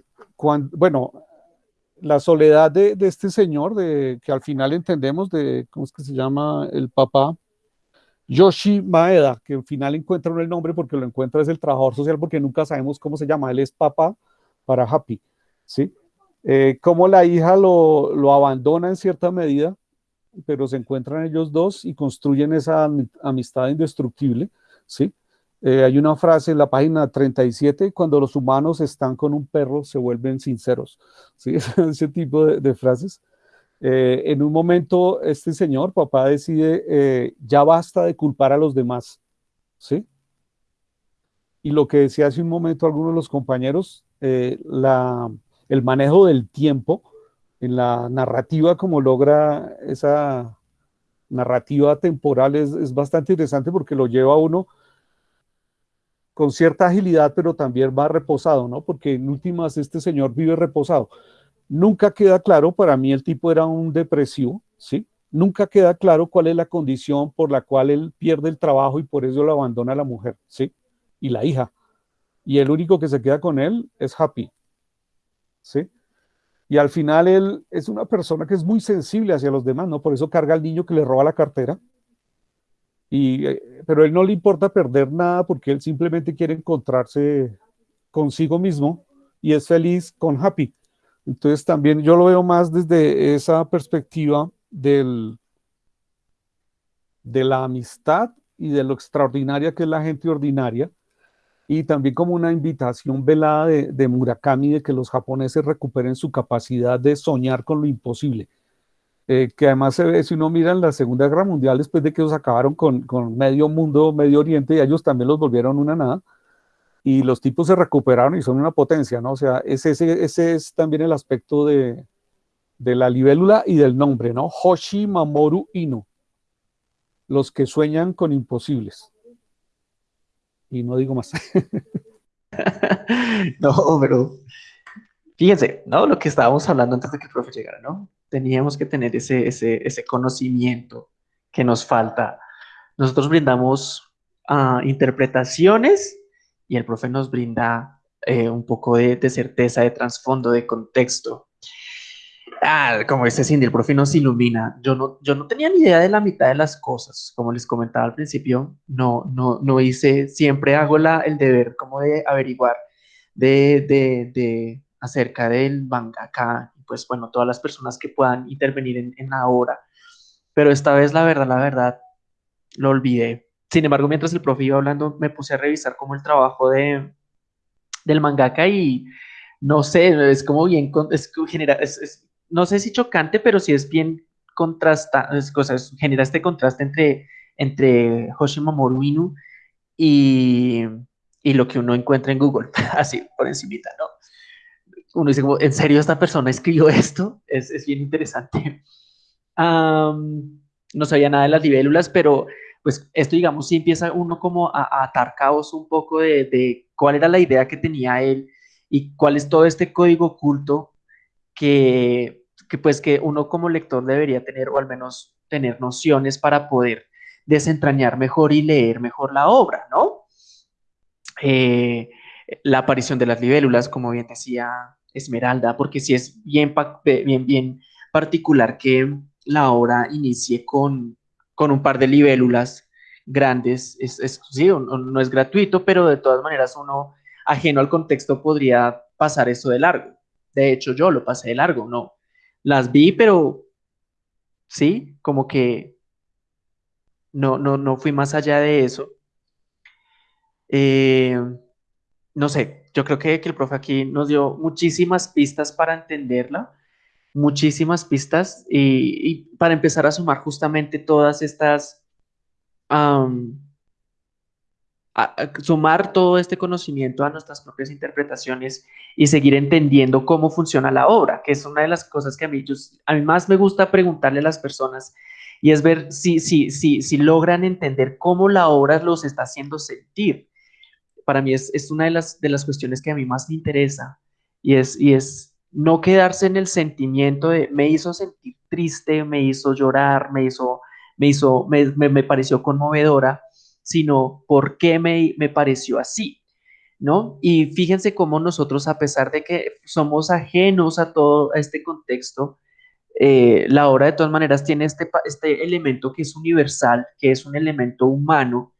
bueno, la soledad de, este señor, de, que al final entendemos de, ¿cómo es que se llama? El papá, Yoshi Maeda, que al final encuentra el nombre porque lo encuentra es el trabajador social porque nunca sabemos cómo se llama, él es papá para Happy, ¿sí? Eh, como la hija lo, lo, abandona en cierta medida, pero se encuentran ellos dos y construyen esa amistad indestructible, ¿sí? Eh, hay una frase en la página 37, cuando los humanos están con un perro se vuelven sinceros, ¿sí? <laughs> Ese tipo de frases. Eh, en un momento, este señor, papá, decide, eh, ya basta de culpar a los demás, ¿sí? Y lo que decía hace un momento algunos de los compañeros, eh, el manejo del tiempo en la narrativa, como logra esa narrativa temporal, es, bastante interesante porque lo lleva uno con cierta agilidad, pero también va reposado, ¿no? Porque en últimas este señor vive reposado. Nunca queda claro, para mí el tipo era un depresivo, ¿sí? Nunca queda claro cuál es la condición por la cual él pierde el trabajo y por eso lo abandona la mujer, ¿sí? Y la hija. Y el único que se queda con él es Happy, ¿sí? Y al final él es una persona que es muy sensible hacia los demás, ¿no? Por eso carga al niño que le roba la cartera. Y, eh, pero él no le importa perder nada porque él simplemente quiere encontrarse consigo mismo y es feliz con Happy. Entonces también yo lo veo más desde esa perspectiva de la amistad y de lo extraordinaria que es la gente ordinaria, y también como una invitación velada de, Murakami de que los japoneses recuperen su capacidad de soñar con lo imposible, eh, que además se ve, si uno mira en la Segunda Guerra Mundial, después de que ellos acabaron con, con medio mundo, Medio Oriente, y ellos también los volvieron una nada, y los tipos se recuperaron y son una potencia, ¿no? O sea, ese, ese, es también el aspecto de, la libélula y del nombre, ¿no? Hoshi Mamoru Inu, los que sueñan con imposibles. Y no digo más. <laughs> no, pero fíjense, ¿no? Lo que estábamos hablando antes de que el profe llegara, ¿no? Teníamos que tener ese, ese, ese conocimiento que nos falta. Nosotros brindamos uh, interpretaciones y el profe nos brinda eh, un poco de, certeza, de trasfondo, de contexto. Ah, como dice Cindy, el profe nos ilumina. Yo no, yo no tenía ni idea de la mitad de las cosas, como les comentaba al principio, no, no, no hice, siempre hago la, el deber como de averiguar de, de, de acerca del mangaka, pues bueno, todas las personas que puedan intervenir en, en la obra. Pero esta vez, la verdad, la verdad, lo olvidé. Sin embargo, mientras el profe iba hablando, me puse a revisar como el trabajo de, del mangaka y no sé, es como bien, es, genera, es, no sé si chocante, pero sí es bien contrasta, es, cosas, genera este contraste entre, entre Hoshimamoru Inu y, y lo que uno encuentra en Google, <laughs> así por encimita, ¿no? Uno dice como, ¿en serio esta persona escribió esto? Es, es bien interesante. no sabía nada de las libélulas, pero pues esto, digamos, sí empieza uno como a, atar caos un poco de, cuál era la idea que tenía él y cuál es todo este código oculto que, que, pues que uno como lector debería tener o al menos tener nociones para poder desentrañar mejor y leer mejor la obra, ¿no? Eh, la aparición de las libélulas, como bien decía Esmeralda, porque sí es bien, bien, bien particular que la obra inicie con, con un par de libélulas grandes, es, sí, no es gratuito, pero de todas maneras uno ajeno al contexto podría pasar eso de largo. De hecho, yo lo pasé de largo, no. Las vi, pero sí, como que no, no, no fui más allá de eso. Eh, no sé, yo creo que, que el profe aquí nos dio muchísimas pistas para entenderla, muchísimas pistas y, para empezar a sumar justamente todas estas, a- sumar todo este conocimiento a nuestras propias interpretaciones y seguir entendiendo cómo funciona la obra, que es una de las cosas que a mí, a mí más me gusta preguntarle a las personas y es ver si, si, si, si logran entender cómo la obra los está haciendo sentir. Para mí es, es una de las, de las cuestiones que a mí más me interesa y es, y es no quedarse en el sentimiento de me hizo sentir triste, me hizo llorar, me hizo, me hizo, me, me, pareció conmovedora sino por qué me, me pareció así, ¿no? Y fíjense cómo nosotros, a pesar de que somos ajenos a todo este contexto, eh, la obra de todas maneras tiene este, este elemento que es universal, que es un elemento humano,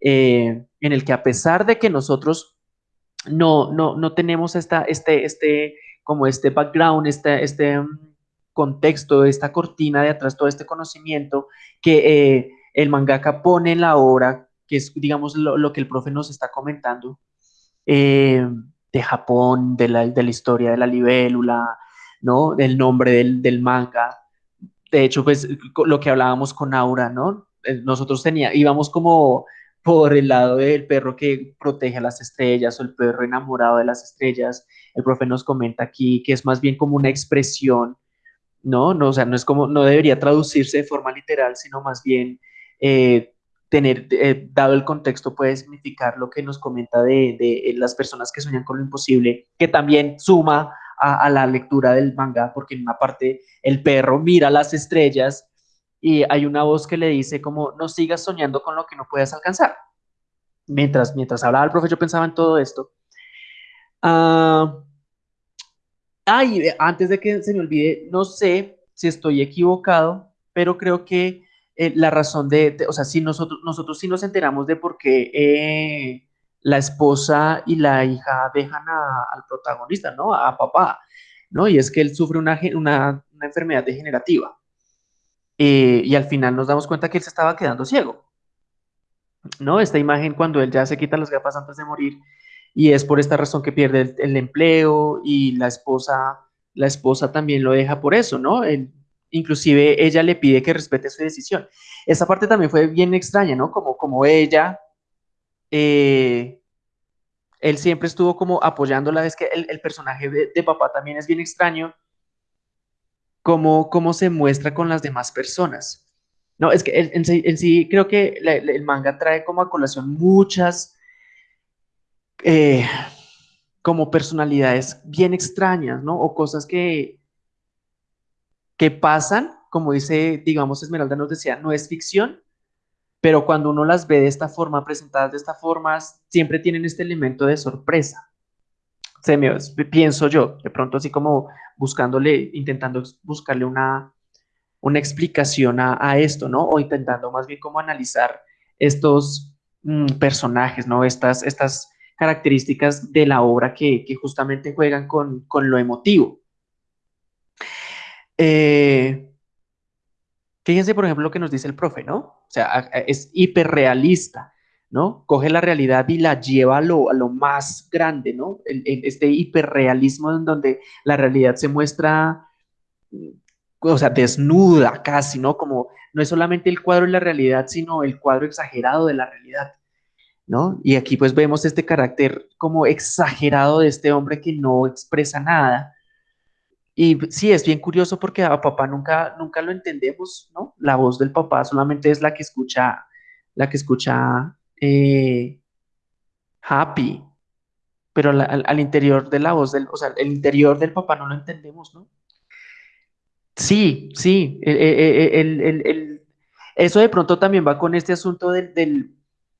eh, en el que a pesar de que nosotros no, no, no tenemos esta, este, este, como este background, este, este contexto, esta cortina de atrás, todo este conocimiento que eh, el mangaka pone en la obra, que es, digamos, lo, lo que el profe nos está comentando, eh, de Japón, de la, de la historia de la libélula, ¿no? Del nombre del, del manga. De hecho, pues lo que hablábamos con Aura, ¿no? Eh, Nosotros tenía, íbamos como por el lado del perro que protege a las estrellas o el perro enamorado de las estrellas. El profe nos comenta aquí que es más bien como una expresión, ¿no? No, o sea, no es como, no debería traducirse de forma literal, sino más bien eh, tener, eh, dado el contexto, puede significar lo que nos comenta de, de, eh, las personas que sueñan con lo imposible, que también suma a, a la lectura del manga, porque en una parte el perro mira las estrellas y hay una voz que le dice como, no sigas soñando con lo que no puedes alcanzar. Mientras, mientras hablaba el profe, yo pensaba en todo esto. Ah, Ay, eh, antes de que se me olvide, no sé si estoy equivocado, pero creo que eh, la razón de, o sea, si nosotros, nosotros sí nos enteramos de por qué eh, la esposa y la hija dejan al protagonista, ¿no? A papá, ¿no? Y es que él sufre una, una enfermedad degenerativa. Eh, y al final nos damos cuenta que él se estaba quedando ciego. ¿no? Esta imagen cuando él ya se quita las gafas antes de morir y es por esta razón que pierde el, empleo y la esposa, la esposa también lo deja por eso, ¿no? Inclusive ella le pide que respete su decisión. Esa parte también fue bien extraña, ¿no? Como, como ella, eh, él siempre estuvo como apoyándola, es que el, el personaje de, de papá también es bien extraño, cómo, cómo se muestra con las demás personas. No, es que en, sí, creo que el manga trae como a colación muchas eh, como personalidades bien extrañas, ¿no? O cosas que, que pasan, como dice, digamos, Esmeralda nos decía, no es ficción, pero cuando uno las ve de esta forma, presentadas de esta forma, siempre tienen este elemento de sorpresa. Se me, pienso yo, de pronto así como buscándole, intentando buscarle una, una explicación a, esto, ¿no? O intentando más bien como analizar estos mm, personajes, ¿no? Estas, estas características de la obra que, que justamente juegan con, con lo emotivo. Eh, fíjense, por ejemplo, lo que nos dice el profe, ¿no? O sea, es hiperrealista, ¿no? Coge la realidad y la lleva a lo, a lo más grande, ¿no? El- el- este hiperrealismo en donde la realidad se muestra mm, o sea, desnuda casi, ¿no? Como no es solamente el cuadro de la realidad, sino el cuadro exagerado de la realidad, ¿no? Y aquí pues vemos este carácter como exagerado de este hombre que no expresa nada. Y sí, es bien curioso porque a papá nunca, nunca lo entendemos, ¿no? La voz del papá solamente es la que escucha, la que escucha eh, Happy, pero al, interior de la voz del, o sea, el interior del papá no lo entendemos, ¿no? Sí, sí, el- el- el- el- el- eso de pronto también va con este asunto del, del-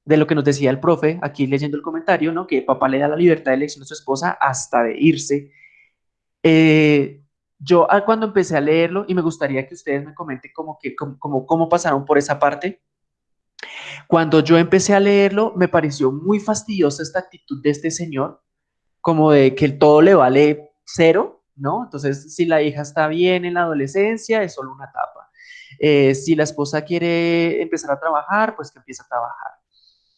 de lo que nos decía el profe, aquí leyendo el comentario, ¿no? Que papá le da la libertad de elección a su esposa hasta de irse. Eh, yo ah, cuando empecé a leerlo, y me gustaría que ustedes me comenten como que, cómo pasaron por esa parte, cuando yo empecé a leerlo, me pareció muy fastidiosa esta actitud de este señor, como de que todo le vale cero, ¿no? Entonces, si la hija está bien en la adolescencia, es solo una etapa. Eh, si la esposa quiere empezar a trabajar, pues que empiece a trabajar,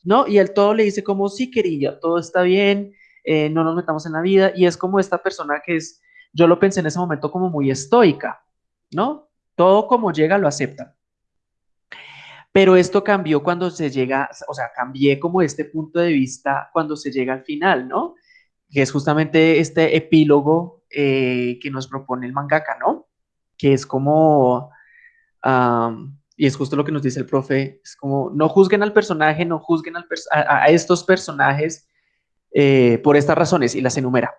¿no? Y él todo le dice como, sí, querida, todo está bien, eh, no nos metamos en la vida, y es como esta persona que es, yo lo pensé en ese momento como muy estoica, ¿no? Todo como llega lo acepta. Pero esto cambió cuando se llega, o sea, cambié como este punto de vista cuando se llega al final, ¿no? Que es justamente este epílogo eh, que nos propone el mangaka, ¿no? Que es como, y es justo lo que nos dice el profe, es como, no juzguen al personaje, no juzguen a, estos personajes eh, por estas razones, y las enumera.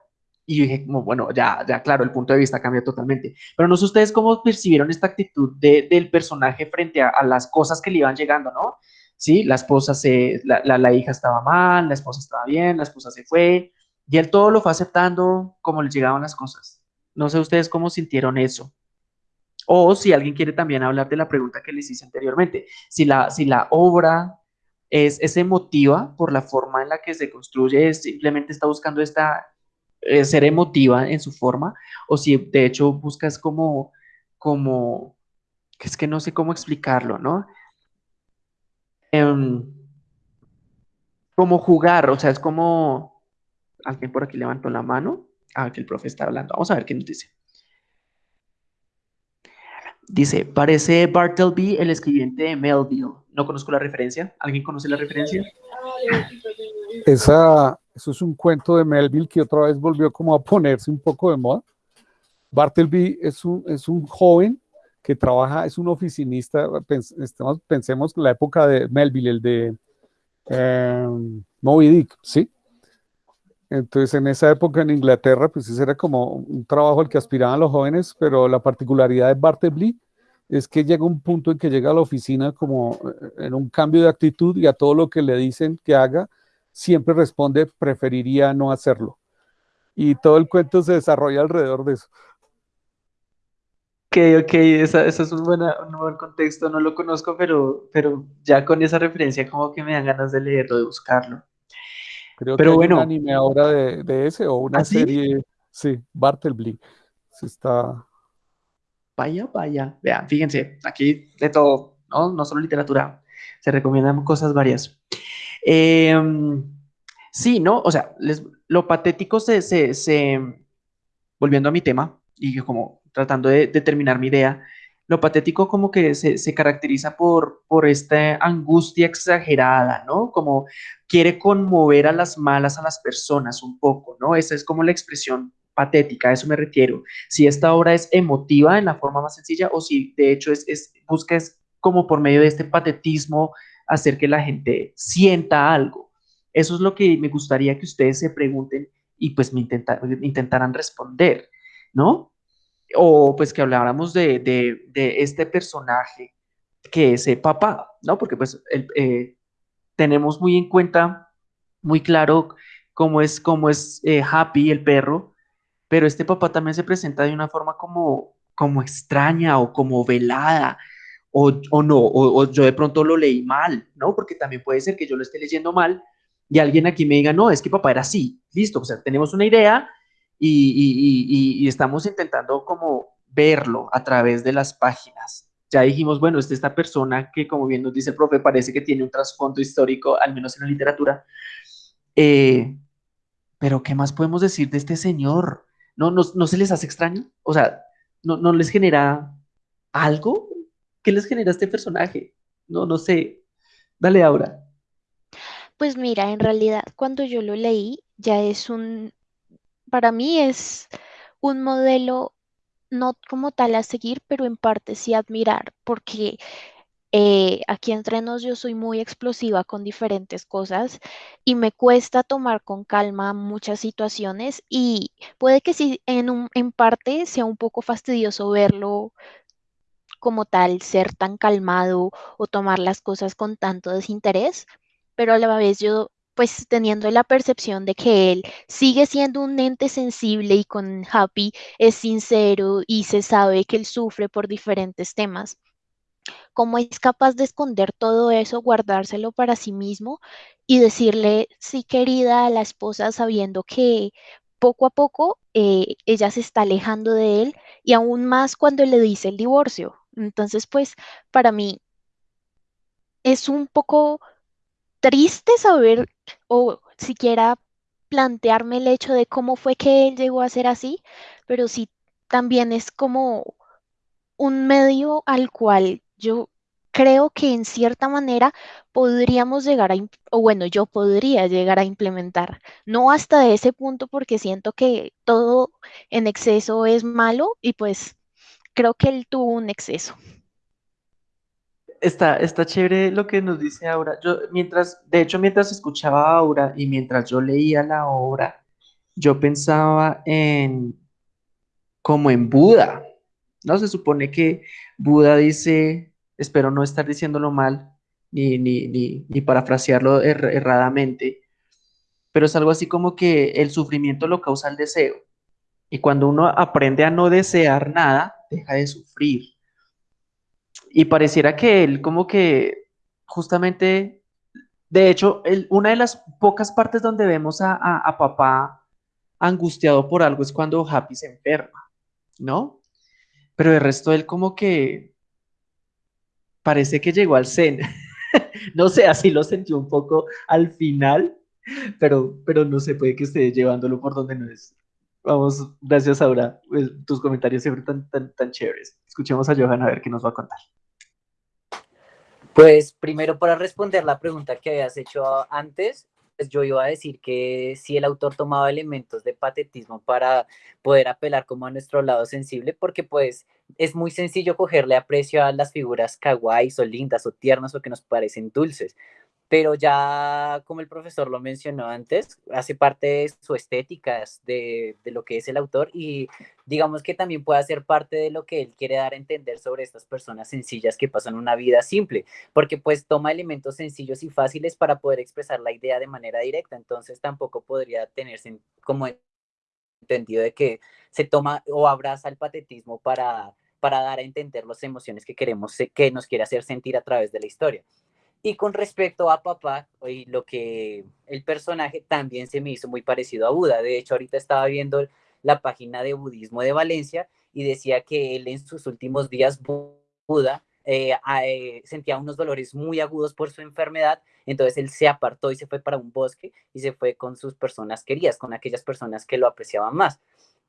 Y yo dije, como, bueno, ya, ya, claro, el punto de vista cambia totalmente. Pero no sé ustedes cómo percibieron esta actitud del personaje frente a, las cosas que le iban llegando, ¿no? Sí, la esposa se, la, la, hija estaba mal, la esposa estaba bien, la esposa se fue, y él todo lo fue aceptando como le llegaban las cosas. No sé ustedes cómo sintieron eso. O si alguien quiere también hablar de la pregunta que les hice anteriormente, si la, si la obra es, es emotiva por la forma en la que se construye, simplemente está buscando esta eh, ser emotiva en su forma, o si de hecho buscas como, como, es que no sé cómo explicarlo, ¿no? Em, como jugar, o sea, es como, alguien por aquí levantó la mano, ah, que el profe está hablando, vamos a ver qué nos dice. Dice, parece Bartleby el escribiente de Melville. No conozco la referencia. ¿Alguien conoce la referencia? Esa, eso es un cuento de Melville que otra vez volvió como a ponerse un poco de moda. Bartleby es un, es un joven que trabaja, es un oficinista, pensemos, pensemos la época de Melville, el de eh, Moby Dick, ¿sí? Entonces, en esa época en Inglaterra, pues ese era como un trabajo al que aspiraban los jóvenes, pero la particularidad de Bartleby es que llega un punto en que llega a la oficina como eh, en un cambio de actitud y a todo lo que le dicen que haga, siempre responde, preferiría no hacerlo. Y todo el cuento se desarrolla alrededor de eso. Ok, ok, eso es un, un buen contexto, no lo conozco, pero, pero ya con esa referencia como que me dan ganas de leerlo, de buscarlo. Creo Pero que hay bueno. un anime ahora de, ese o una ¿Ah, serie. Sí, Bartleby. Sí está. Vaya, vaya. Vean, fíjense, aquí de todo, ¿no? No solo literatura. Se recomiendan cosas varias. Em, sí, ¿no? O sea, lo patético se, se, Volviendo a mi tema, y como tratando de, de terminar mi idea, lo patético como que se, caracteriza por, por esta angustia exagerada, ¿no? Como quiere conmover a las malas a las personas un poco, ¿no? Esa es como la expresión patética, a eso me refiero. Si esta obra es emotiva en la forma más sencilla o si de hecho es, es busca como por medio de este patetismo hacer que la gente sienta algo. Eso es lo que me gustaría que ustedes se pregunten y pues me intentaran responder, ¿no? o pues que habláramos de, de, este personaje que es el papá, ¿no? Porque pues eh, tenemos muy en cuenta, muy claro cómo es, cómo es eh, Happy, el perro, pero este papá también se presenta de una forma como, como extraña o como velada, o, o no, o, o, yo de pronto lo leí mal, ¿no? Porque también puede ser que yo lo esté leyendo mal y alguien aquí me diga, no, es que papá era así, listo, o sea, tenemos una idea y, estamos intentando como verlo a través de las páginas. Ya dijimos, bueno, es esta persona que, como bien nos dice el profe, parece que tiene un trasfondo histórico, al menos en la literatura. Eh, pero, ¿qué más podemos decir de este señor? ¿No, no, se les hace extraño? O sea, ¿no, ¿no les genera algo? ¿Qué les genera este personaje? No, no sé. Dale, Aura. Pues mira, en realidad cuando yo lo leí ya es un, para mí es un modelo no como tal a seguir, pero en parte sí admirar, porque eh, aquí entre nos yo soy muy explosiva con diferentes cosas y me cuesta tomar con calma muchas situaciones y puede que sí en, un, en parte sea un poco fastidioso verlo como tal, ser tan calmado o tomar las cosas con tanto desinterés, pero a la vez yo pues teniendo la percepción de que él sigue siendo un ente sensible y con Happy es sincero y se sabe que él sufre por diferentes temas. ¿Cómo es capaz de esconder todo eso, guardárselo para sí mismo y decirle, sí querida, a la esposa sabiendo que poco a poco eh, ella se está alejando de él y aún más cuando le dice el divorcio? Entonces, pues para mí es un poco triste saber o siquiera plantearme el hecho de cómo fue que él llegó a ser así, pero sí también es como un medio al cual yo creo que en cierta manera podríamos llegar a, o bueno, yo podría llegar a implementar, no hasta ese punto porque siento que todo en exceso es malo y pues creo que él tuvo un exceso. Está, está chévere lo que nos dice Aura. Yo, mientras, de hecho, mientras escuchaba a Aura y mientras yo leía la obra, yo pensaba en como en Buda. ¿No? Se supone que Buda dice, espero no estar diciéndolo mal, ni, ni, ni, parafrasearlo erradamente, pero es algo así como que el sufrimiento lo causa el deseo. Y cuando uno aprende a no desear nada, deja de sufrir. Y pareciera que él como que justamente, de hecho, una de las pocas partes donde vemos a, papá angustiado por algo es cuando Happy se enferma, ¿no? Pero el resto él como que parece que llegó al zen. <laughs> no sé, así lo sentí un poco al final, pero, pero no se puede que esté llevándolo por donde no es. Vamos, gracias Aura, pues, tus comentarios siempre tan, tan, chéveres. Escuchemos a Johan a ver qué nos va a contar. Pues primero para responder la pregunta que habías hecho antes, pues yo iba a decir que si el autor tomaba elementos de patetismo para poder apelar como a nuestro lado sensible, porque pues es muy sencillo cogerle aprecio a las figuras kawaii o lindas o tiernas o que nos parecen dulces, pero ya como el profesor lo mencionó antes, hace parte de su estética, de, de, lo que es el autor y digamos que también puede ser parte de lo que él quiere dar a entender sobre estas personas sencillas que pasan una vida simple, porque pues toma elementos sencillos y fáciles para poder expresar la idea de manera directa, entonces tampoco podría tenerse como entendido de que se toma o abraza el patetismo para, para dar a entender las emociones que queremos, que nos quiere hacer sentir a través de la historia. Y con respecto a papá, y lo que el personaje también se me hizo muy parecido a Buda. De hecho, ahorita estaba viendo la página de budismo de Valencia y decía que él en sus últimos días, Buda, eh, eh, sentía unos dolores muy agudos por su enfermedad, entonces él se apartó y se fue para un bosque y se fue con sus personas queridas, con aquellas personas que lo apreciaban más.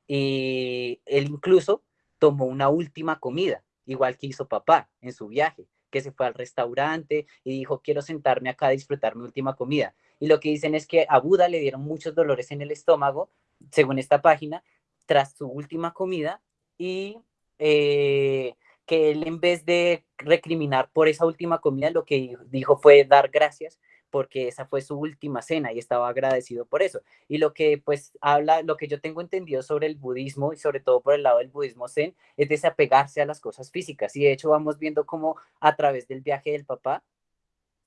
Y él incluso tomó una última comida, igual que hizo papá en su viaje que se fue al restaurante y dijo, quiero sentarme acá a disfrutar mi última comida. Y lo que dicen es que a Buda le dieron muchos dolores en el estómago, según esta página, tras su última comida y eh, que él en vez de recriminar por esa última comida, lo que dijo fue dar gracias porque esa fue su última cena y estaba agradecido por eso. Y lo que pues habla, lo que yo tengo entendido sobre el budismo y sobre todo por el lado del budismo zen, es desapegarse a las cosas físicas. Y de hecho vamos viendo cómo a través del viaje del papá,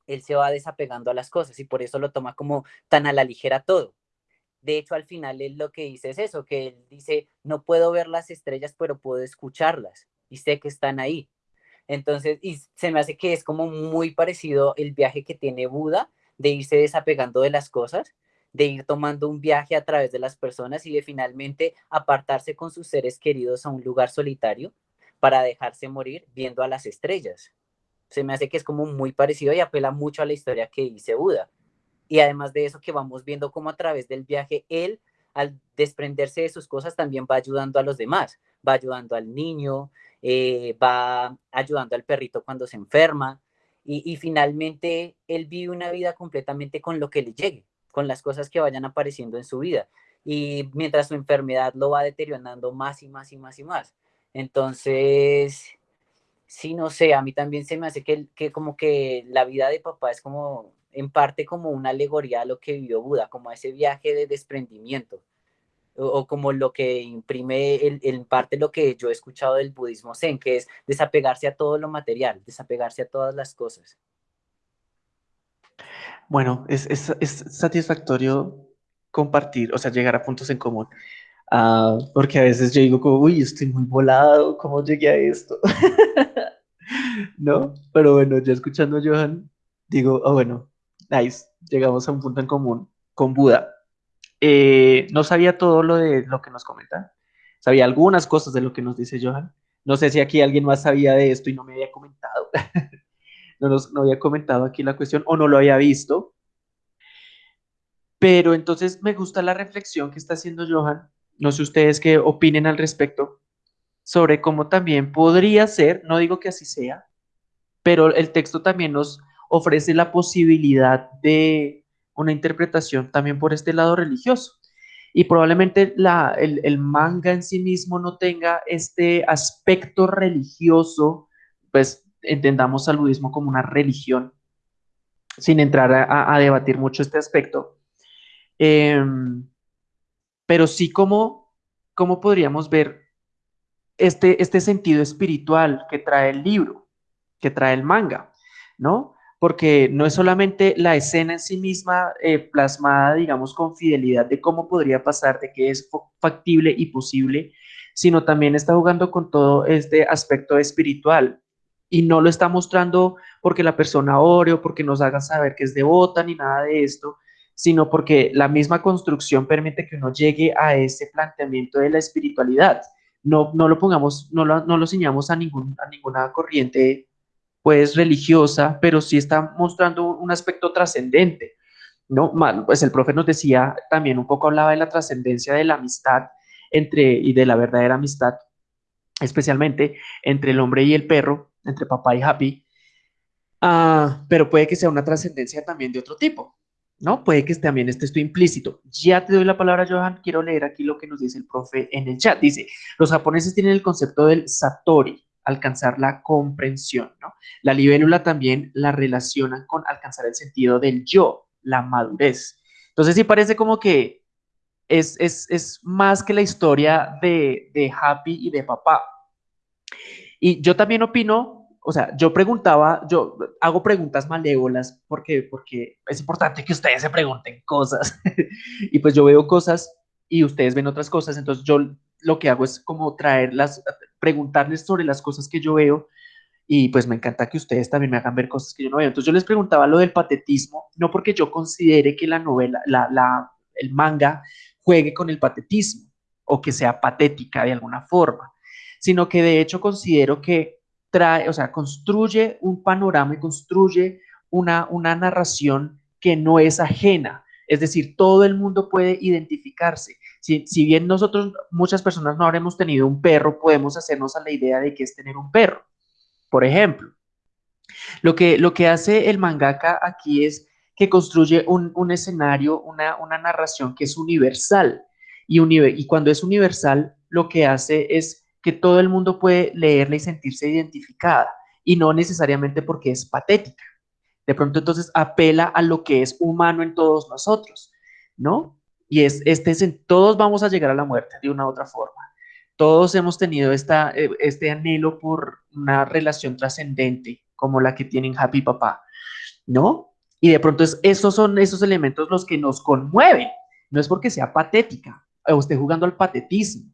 él se va desapegando a las cosas y por eso lo toma como tan a la ligera todo. De hecho, al final él lo que dice es eso, que él dice, no puedo ver las estrellas, pero puedo escucharlas y sé que están ahí. Entonces, y se me hace que es como muy parecido el viaje que tiene Buda, de irse desapegando de las cosas, de ir tomando un viaje a través de las personas y de finalmente apartarse con sus seres queridos a un lugar solitario para dejarse morir viendo a las estrellas. Se me hace que es como muy parecido y apela mucho a la historia que dice Buda. Y además de eso que vamos viendo como a través del viaje, él al desprenderse de sus cosas también va ayudando a los demás, va ayudando al niño, eh, va ayudando al perrito cuando se enferma, y, finalmente él vive una vida completamente con lo que le llegue, con las cosas que vayan apareciendo en su vida. Y mientras su enfermedad lo va deteriorando más y más y más y más. Entonces, sí, no sé, a mí también se me hace que, que como que la vida de papá es como, en parte como una alegoría a lo que vivió Buda, como ese viaje de desprendimiento o, como lo que imprime en parte lo que yo he escuchado del budismo zen, que es desapegarse a todo lo material, desapegarse a todas las cosas. Bueno, es, satisfactorio compartir, o sea, llegar a puntos en común. Ah, porque a veces yo digo como, uy, estoy muy volado, ¿cómo llegué a esto? <laughs> ¿No? Pero bueno, ya escuchando a Johan, digo, oh, bueno, nice, llegamos a un punto en común con Buda. Eh, no sabía todo lo de lo que nos comentan. Sabía algunas cosas de lo que nos dice Johan. No sé si aquí alguien más sabía de esto y no me había comentado. <laughs> no nos no había comentado aquí la cuestión o no lo había visto. Pero entonces me gusta la reflexión que está haciendo Johan. No sé ustedes qué opinen al respecto sobre cómo también podría ser, no digo que así sea, pero el texto también nos ofrece la posibilidad de una interpretación también por este lado religioso. Y probablemente la, el, el, manga en sí mismo no tenga este aspecto religioso, pues entendamos al budismo como una religión, sin entrar a, debatir mucho este aspecto. Eh, pero sí como, como podríamos ver este, este sentido espiritual que trae el libro, que trae el manga, ¿no? Porque no es solamente la escena en sí misma eh, plasmada, digamos, con fidelidad de cómo podría pasar, de que es factible y posible, sino también está jugando con todo este aspecto espiritual. Y no lo está mostrando porque la persona ore o porque nos haga saber que es devota ni nada de esto, sino porque la misma construcción permite que uno llegue a ese planteamiento de la espiritualidad no, no lo pongamos, no lo, no lo a, ningún, a ninguna corriente pues religiosa, pero sí está mostrando un aspecto trascendente, ¿no? Pues el profe nos decía, también un poco hablaba de la trascendencia de la amistad entre, y de la verdadera amistad, especialmente entre el hombre y el perro, entre papá y Happy, ah, pero puede que sea una trascendencia también de otro tipo, ¿no? Puede que también esté esto implícito. Ya te doy la palabra, Johan. Quiero leer aquí lo que nos dice el profe en el chat. Dice, los japoneses tienen el concepto del satori, alcanzar la comprensión, ¿no? La libélula también la relacionan con alcanzar el sentido del yo, la madurez. Entonces sí parece como que es, es, es más que la historia de, de Happy y de papá. Y yo también opino o sea, yo preguntaba, yo hago preguntas malévolas porque, porque es importante que ustedes se pregunten cosas. <laughs> y pues yo veo cosas y ustedes ven otras cosas, entonces yo lo que hago es como traerlas, preguntarles sobre las cosas que yo veo y pues me encanta que ustedes también me hagan ver cosas que yo no veo. Entonces yo les preguntaba lo del patetismo, no porque yo considere que la novela, la, el manga juegue con el patetismo o que sea patética de alguna forma, sino que de hecho considero que trae, o sea, construye un panorama y construye una, una narración que no es ajena. Es decir, todo el mundo puede identificarse. Si, bien nosotros, muchas personas no habremos tenido un perro, podemos hacernos a la idea de qué es tener un perro. Por ejemplo, lo que, lo que hace el mangaka aquí es que construye un, un escenario, una, una, narración que es universal. Y, y cuando es universal, lo que hace es que todo el mundo puede leerla y sentirse identificada, y no necesariamente porque es patética. De pronto entonces apela a lo que es humano en todos nosotros, ¿no? Y es, este es en, todos vamos a llegar a la muerte de una u otra forma. Todos hemos tenido esta, eh, este anhelo por una relación trascendente como la que tienen Happy Papá, ¿no? Y de pronto es, esos son esos elementos los que nos conmueven. No es porque sea patética o esté jugando al patetismo,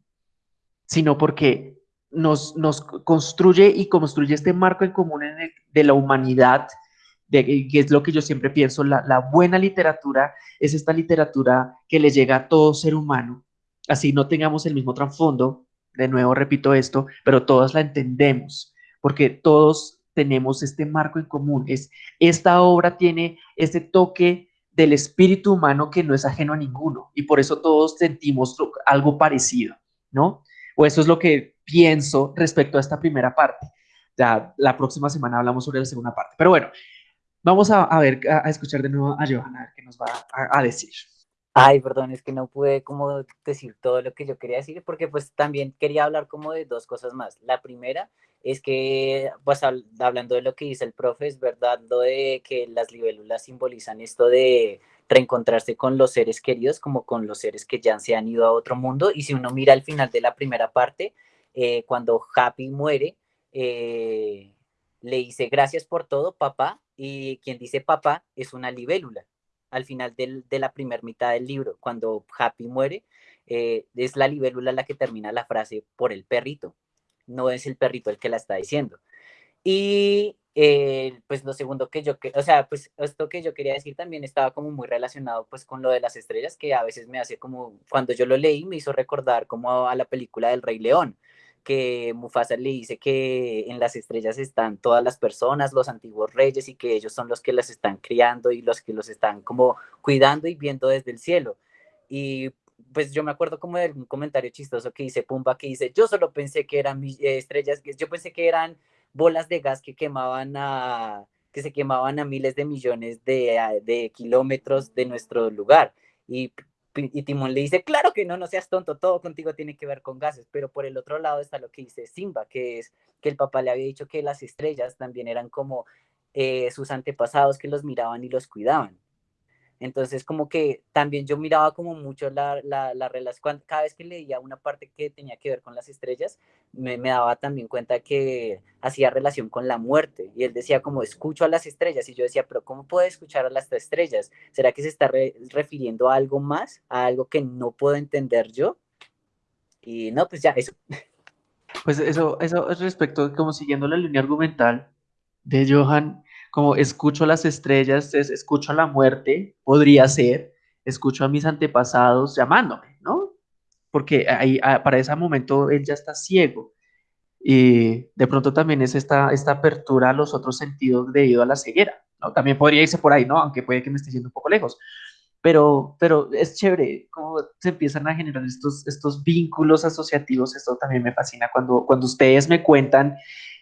sino porque nos, nos construye y construye este marco en común de la humanidad, de, es lo que yo siempre pienso, la, la, buena literatura es esta literatura que le llega a todo ser humano, así no tengamos el mismo trasfondo, de nuevo repito esto, pero todos la entendemos, porque todos tenemos este marco en común, es, esta obra tiene este toque del espíritu humano que no es ajeno a ninguno, y por eso todos sentimos algo parecido, ¿no? O eso es lo que pienso respecto a esta primera parte. Ya la próxima semana hablamos sobre la segunda parte. Pero bueno, vamos a, ver, a, escuchar de nuevo a Johanna, a ver qué nos va a, a, decir. Ay, perdón, es que no pude como decir todo lo que yo quería decir, porque pues también quería hablar como de dos cosas más. La primera es que, pues hablando de lo que dice el profe, es verdad lo de que las libélulas simbolizan esto de reencontrarse con los seres queridos como con los seres que ya se han ido a otro mundo. Y si uno mira al final de la primera parte, eh, cuando Happy muere, eh, le dice gracias por todo, papá, y quien dice papá es una libélula. Al final del, de la primera mitad del libro, cuando Happy muere, eh, es la libélula la que termina la frase por el perrito, no es el perrito el que la está diciendo. Y eh, pues lo segundo que yo, o sea, pues esto que yo quería decir también estaba como muy relacionado pues con lo de las estrellas, que a veces me hace como, cuando yo lo leí me hizo recordar como a la película del Rey León, que Mufasa le dice que en las estrellas están todas las personas, los antiguos reyes, y que ellos son los que las están criando y los que los están como cuidando y viendo desde el cielo. Y pues yo me acuerdo como de un comentario chistoso que dice Pumba, que dice, yo solo pensé que eran eh, estrellas, yo pensé que eran bolas de gas que quemaban a, que se quemaban a miles de millones de, de kilómetros de nuestro lugar. Y y Timón le dice, claro que no, no seas tonto, todo contigo tiene que ver con gases, pero por el otro lado está lo que dice Simba, que es que el papá le había dicho que las estrellas también eran como eh, sus antepasados que los miraban y los cuidaban. Entonces, como que también yo miraba como mucho la, la, relación, cada vez que leía una parte que tenía que ver con las estrellas, me, me, daba también cuenta que hacía relación con la muerte. Y él decía como, escucho a las estrellas. Y yo decía, pero ¿cómo puedo escuchar a las estrellas? ¿Será que se está refiriendo a algo más, a algo que no puedo entender yo? Y no, pues ya, eso. Pues eso, eso es respecto, como siguiendo la línea argumental de Johan, como escucho las estrellas, es, escucho a la muerte, podría ser, escucho a mis antepasados llamándome, ¿no? Porque ahí, ah, para ese momento él ya está ciego. Y de pronto también es esta, esta apertura a los otros sentidos debido a la ceguera. También podría irse por ahí, ¿no? Aunque puede que me esté yendo un poco lejos. Pero, pero es chévere cómo se empiezan a generar estos, estos vínculos asociativos. Esto también me fascina cuando, cuando ustedes me cuentan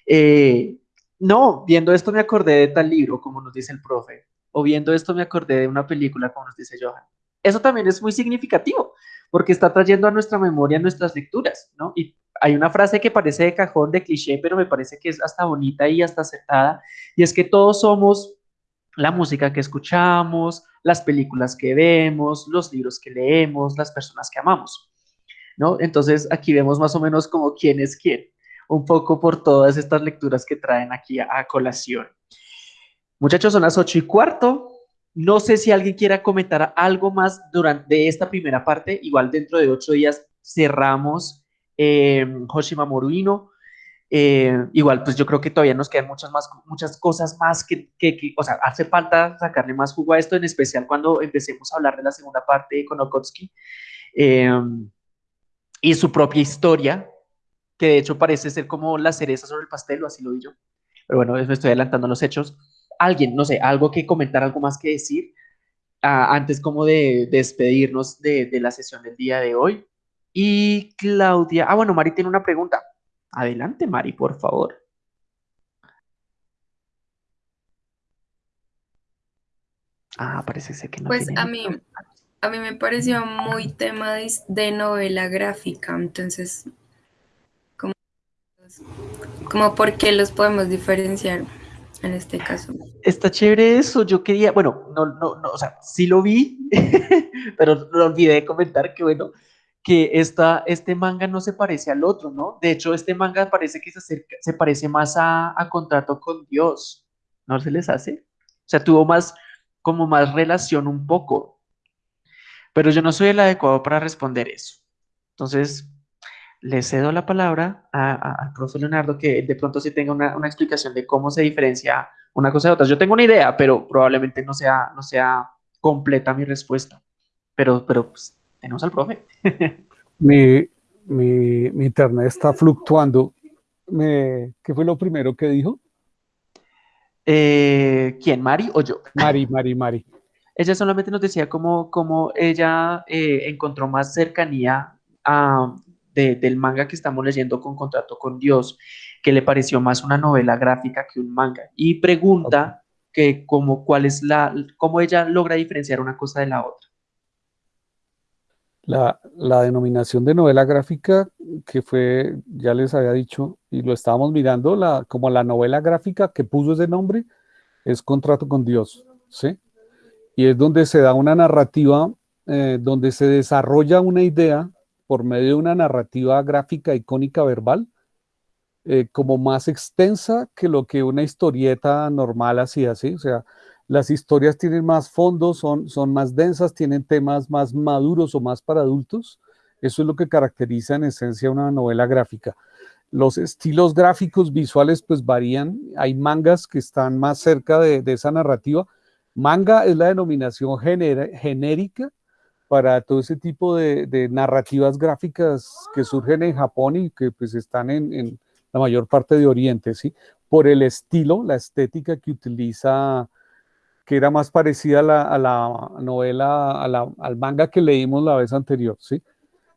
eh, no, viendo esto me acordé de tal libro, como nos dice el profe, o viendo esto me acordé de una película, como nos dice Johan. Eso también es muy significativo, porque está trayendo a nuestra memoria nuestras lecturas, ¿no? Y hay una frase que parece de cajón, de cliché, pero me parece que es hasta bonita y hasta acertada, y es que todos somos la música que escuchamos, las películas que vemos, los libros que leemos, las personas que amamos, ¿no? Entonces aquí vemos más o menos como quién es quién un poco por todas estas lecturas que traen aquí a, colación. Muchachos, son las ocho y cuarto. No sé si alguien quiera comentar algo más durante esta primera parte. Igual dentro de ocho días cerramos eh, Hoshima Moruino. Eh, igual, pues yo creo que todavía nos quedan muchas, más, muchas cosas más que, que, o sea, hace falta sacarle más jugo a esto, en especial cuando empecemos a hablar de la segunda parte de Konokotsky eh, y su propia historia, que de hecho parece ser como la cereza sobre el pastel, o así lo vi yo. Pero bueno, me estoy adelantando los hechos. Alguien, no sé, algo que comentar, algo más que decir, ah, antes como de, despedirnos de, de, la sesión del día de hoy. Y Claudia, ah, bueno, Mari tiene una pregunta. Adelante, Mari, por favor. Ah, parece ser que no. Pues a mí, a mí me pareció muy tema de, de novela gráfica, entonces como por qué los podemos diferenciar en este caso. Está chévere eso, yo quería, bueno, no, no, no, o sea, sí lo vi, <laughs> pero lo olvidé de comentar que bueno, que esta, este manga no se parece al otro, ¿no? De hecho, este manga parece que se, acerca, se parece más a, a Contrato con Dios, ¿no se les hace? O sea, tuvo más, como más relación un poco, pero yo no soy el adecuado para responder eso. Entonces, le cedo la palabra al profe Leonardo que de pronto sí tenga una, explicación de cómo se diferencia una cosa de otra. Yo tengo una idea, pero probablemente no sea, no sea completa mi respuesta. Pero, pero pues, tenemos al profe. <laughs> mi, internet está fluctuando. Me, ¿Qué fue lo primero que dijo? Eh, ¿Quién, Mari o yo? Mari, Mari, Mari. Ella solamente nos decía cómo, cómo ella eh, encontró más cercanía a, del manga que estamos leyendo con Contrato con Dios, que le pareció más una novela gráfica que un manga. Y pregunta que como, cuál es la, cómo ella logra diferenciar una cosa de la otra. La, la, denominación de novela gráfica, que fue, ya les había dicho, y lo estábamos mirando, la, como la novela gráfica que puso ese nombre, es Contrato con Dios, ¿sí? Y es donde se da una narrativa, eh, donde se desarrolla una idea por medio de una narrativa gráfica icónica verbal, eh, como más extensa que lo que una historieta normal hacía, ¿sí? O sea, las historias tienen más fondos, son, son más densas, tienen temas más maduros o más para adultos. Eso es lo que caracteriza en esencia una novela gráfica. Los estilos gráficos visuales pues varían. Hay mangas que están más cerca de, esa narrativa. Manga es la denominación genérica para todo ese tipo de, narrativas gráficas que surgen en Japón y que pues están en, la mayor parte de Oriente, ¿sí? Por el estilo, la estética que utiliza, que era más parecida a la, novela, al manga que leímos la vez anterior, ¿sí?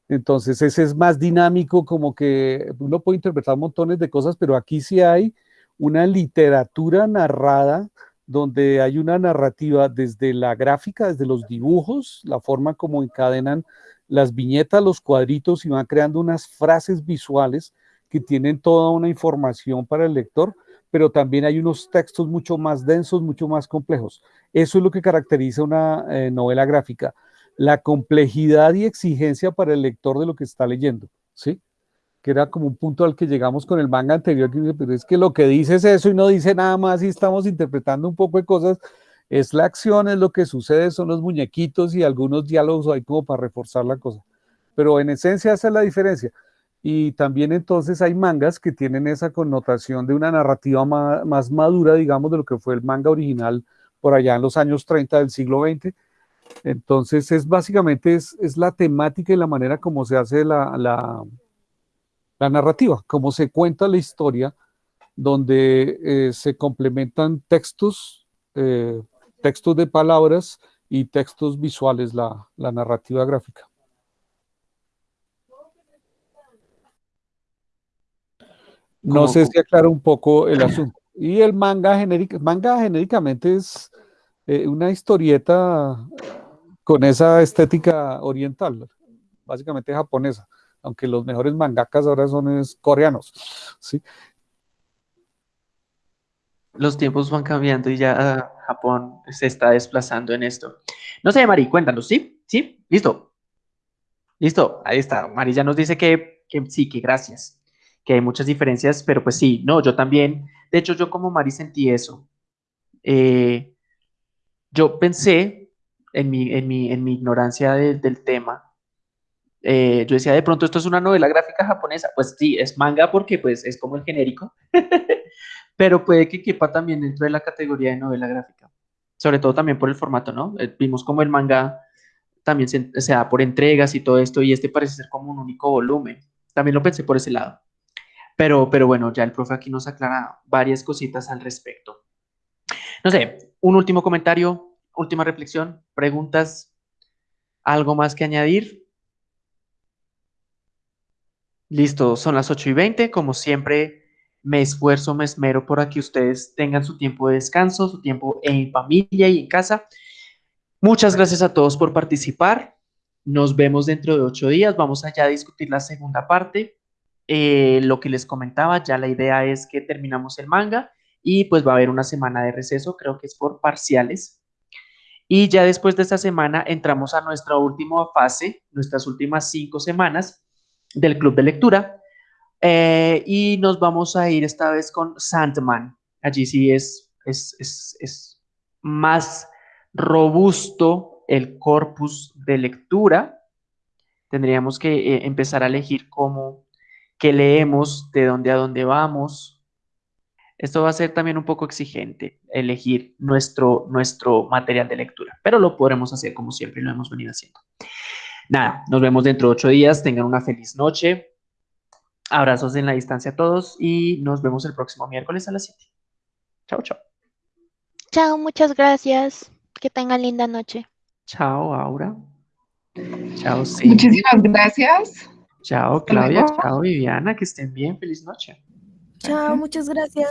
Entonces ese es más dinámico, como que uno puede interpretar montones de cosas, pero aquí sí hay una literatura narrada donde hay una narrativa desde la gráfica, desde los dibujos, la forma como encadenan las viñetas, los cuadritos y van creando unas frases visuales que tienen toda una información para el lector, pero también hay unos textos mucho más densos, mucho más complejos. Eso es lo que caracteriza una eh, novela gráfica, la complejidad y exigencia para el lector de lo que está leyendo, ¿sí? Que era como un punto al que llegamos con el manga anterior, que pero es que lo que dice es eso y no dice nada más y estamos interpretando un poco de cosas, es la acción, es lo que sucede, son los muñequitos y algunos diálogos ahí como para reforzar la cosa. Pero en esencia esa es la diferencia. Y también entonces hay mangas que tienen esa connotación de una narrativa más, madura, digamos, de lo que fue el manga original por allá en los años 30 del siglo XX. Entonces es básicamente es, es la temática y la manera como se hace la, la la narrativa, cómo se cuenta la historia, donde eh, se complementan textos, eh, textos de palabras y textos visuales, la, narrativa gráfica. No sé si aclara un poco el asunto. Y el manga, genérica, manga genéricamente es eh, una historieta con esa estética oriental, básicamente japonesa aunque los mejores mangakas ahora son coreanos, ¿sí? Los tiempos van cambiando y ya Japón se está desplazando en esto. No sé, Mari, cuéntanos, ¿sí? ¿Sí? ¿Listo? Listo, ahí está. Mari ya nos dice que, sí, que gracias, que hay muchas diferencias, pero pues sí, no, yo también, de hecho yo como Mari sentí eso. Eh, yo pensé en mi, en mi, en mi ignorancia del tema, eh, yo decía, de pronto esto es una novela gráfica japonesa. Pues sí, es manga porque pues es como el genérico, <laughs> pero puede que quepa también dentro de la categoría de novela gráfica. Sobre todo también por el formato, ¿no? Eh, vimos como el manga también se, da por entregas y todo esto, y este parece ser como un único volumen. También lo pensé por ese lado. Pero, pero bueno, ya el profe aquí nos aclara varias cositas al respecto. No sé, un último comentario, última reflexión, preguntas, algo más que añadir. Listo, son las 8 y 20. Como siempre, me esfuerzo, me esmero por que ustedes tengan su tiempo de descanso, su tiempo en familia y en casa. Muchas gracias a todos por participar. Nos vemos dentro de ocho días. Vamos allá a discutir la segunda parte. Eh, lo que les comentaba, ya la idea es que terminamos el manga y pues va a haber una semana de receso, creo que es por parciales. Y ya después de esta semana entramos a nuestra última fase, nuestras últimas cinco semanas, del club de lectura. Eh, y nos vamos a ir esta vez con Sandman. Allí sí es, es, es, es más robusto el corpus de lectura. Tendríamos que eh, empezar a elegir cómo, qué leemos, de dónde a dónde vamos. Esto va a ser también un poco exigente, elegir nuestro, nuestro material de lectura, pero lo podremos hacer como siempre lo hemos venido haciendo. Nada, nos vemos dentro de ocho días. Tengan una feliz noche. Abrazos en la distancia a todos y nos vemos el próximo miércoles a las 7. Chao, chao. Chao, muchas gracias. Que tengan linda noche. Chao, Aura. Chao, sí. Muchísimas gracias. Chao, Claudia. Chao, Viviana. Que estén bien. Feliz noche. Chao, muchas gracias.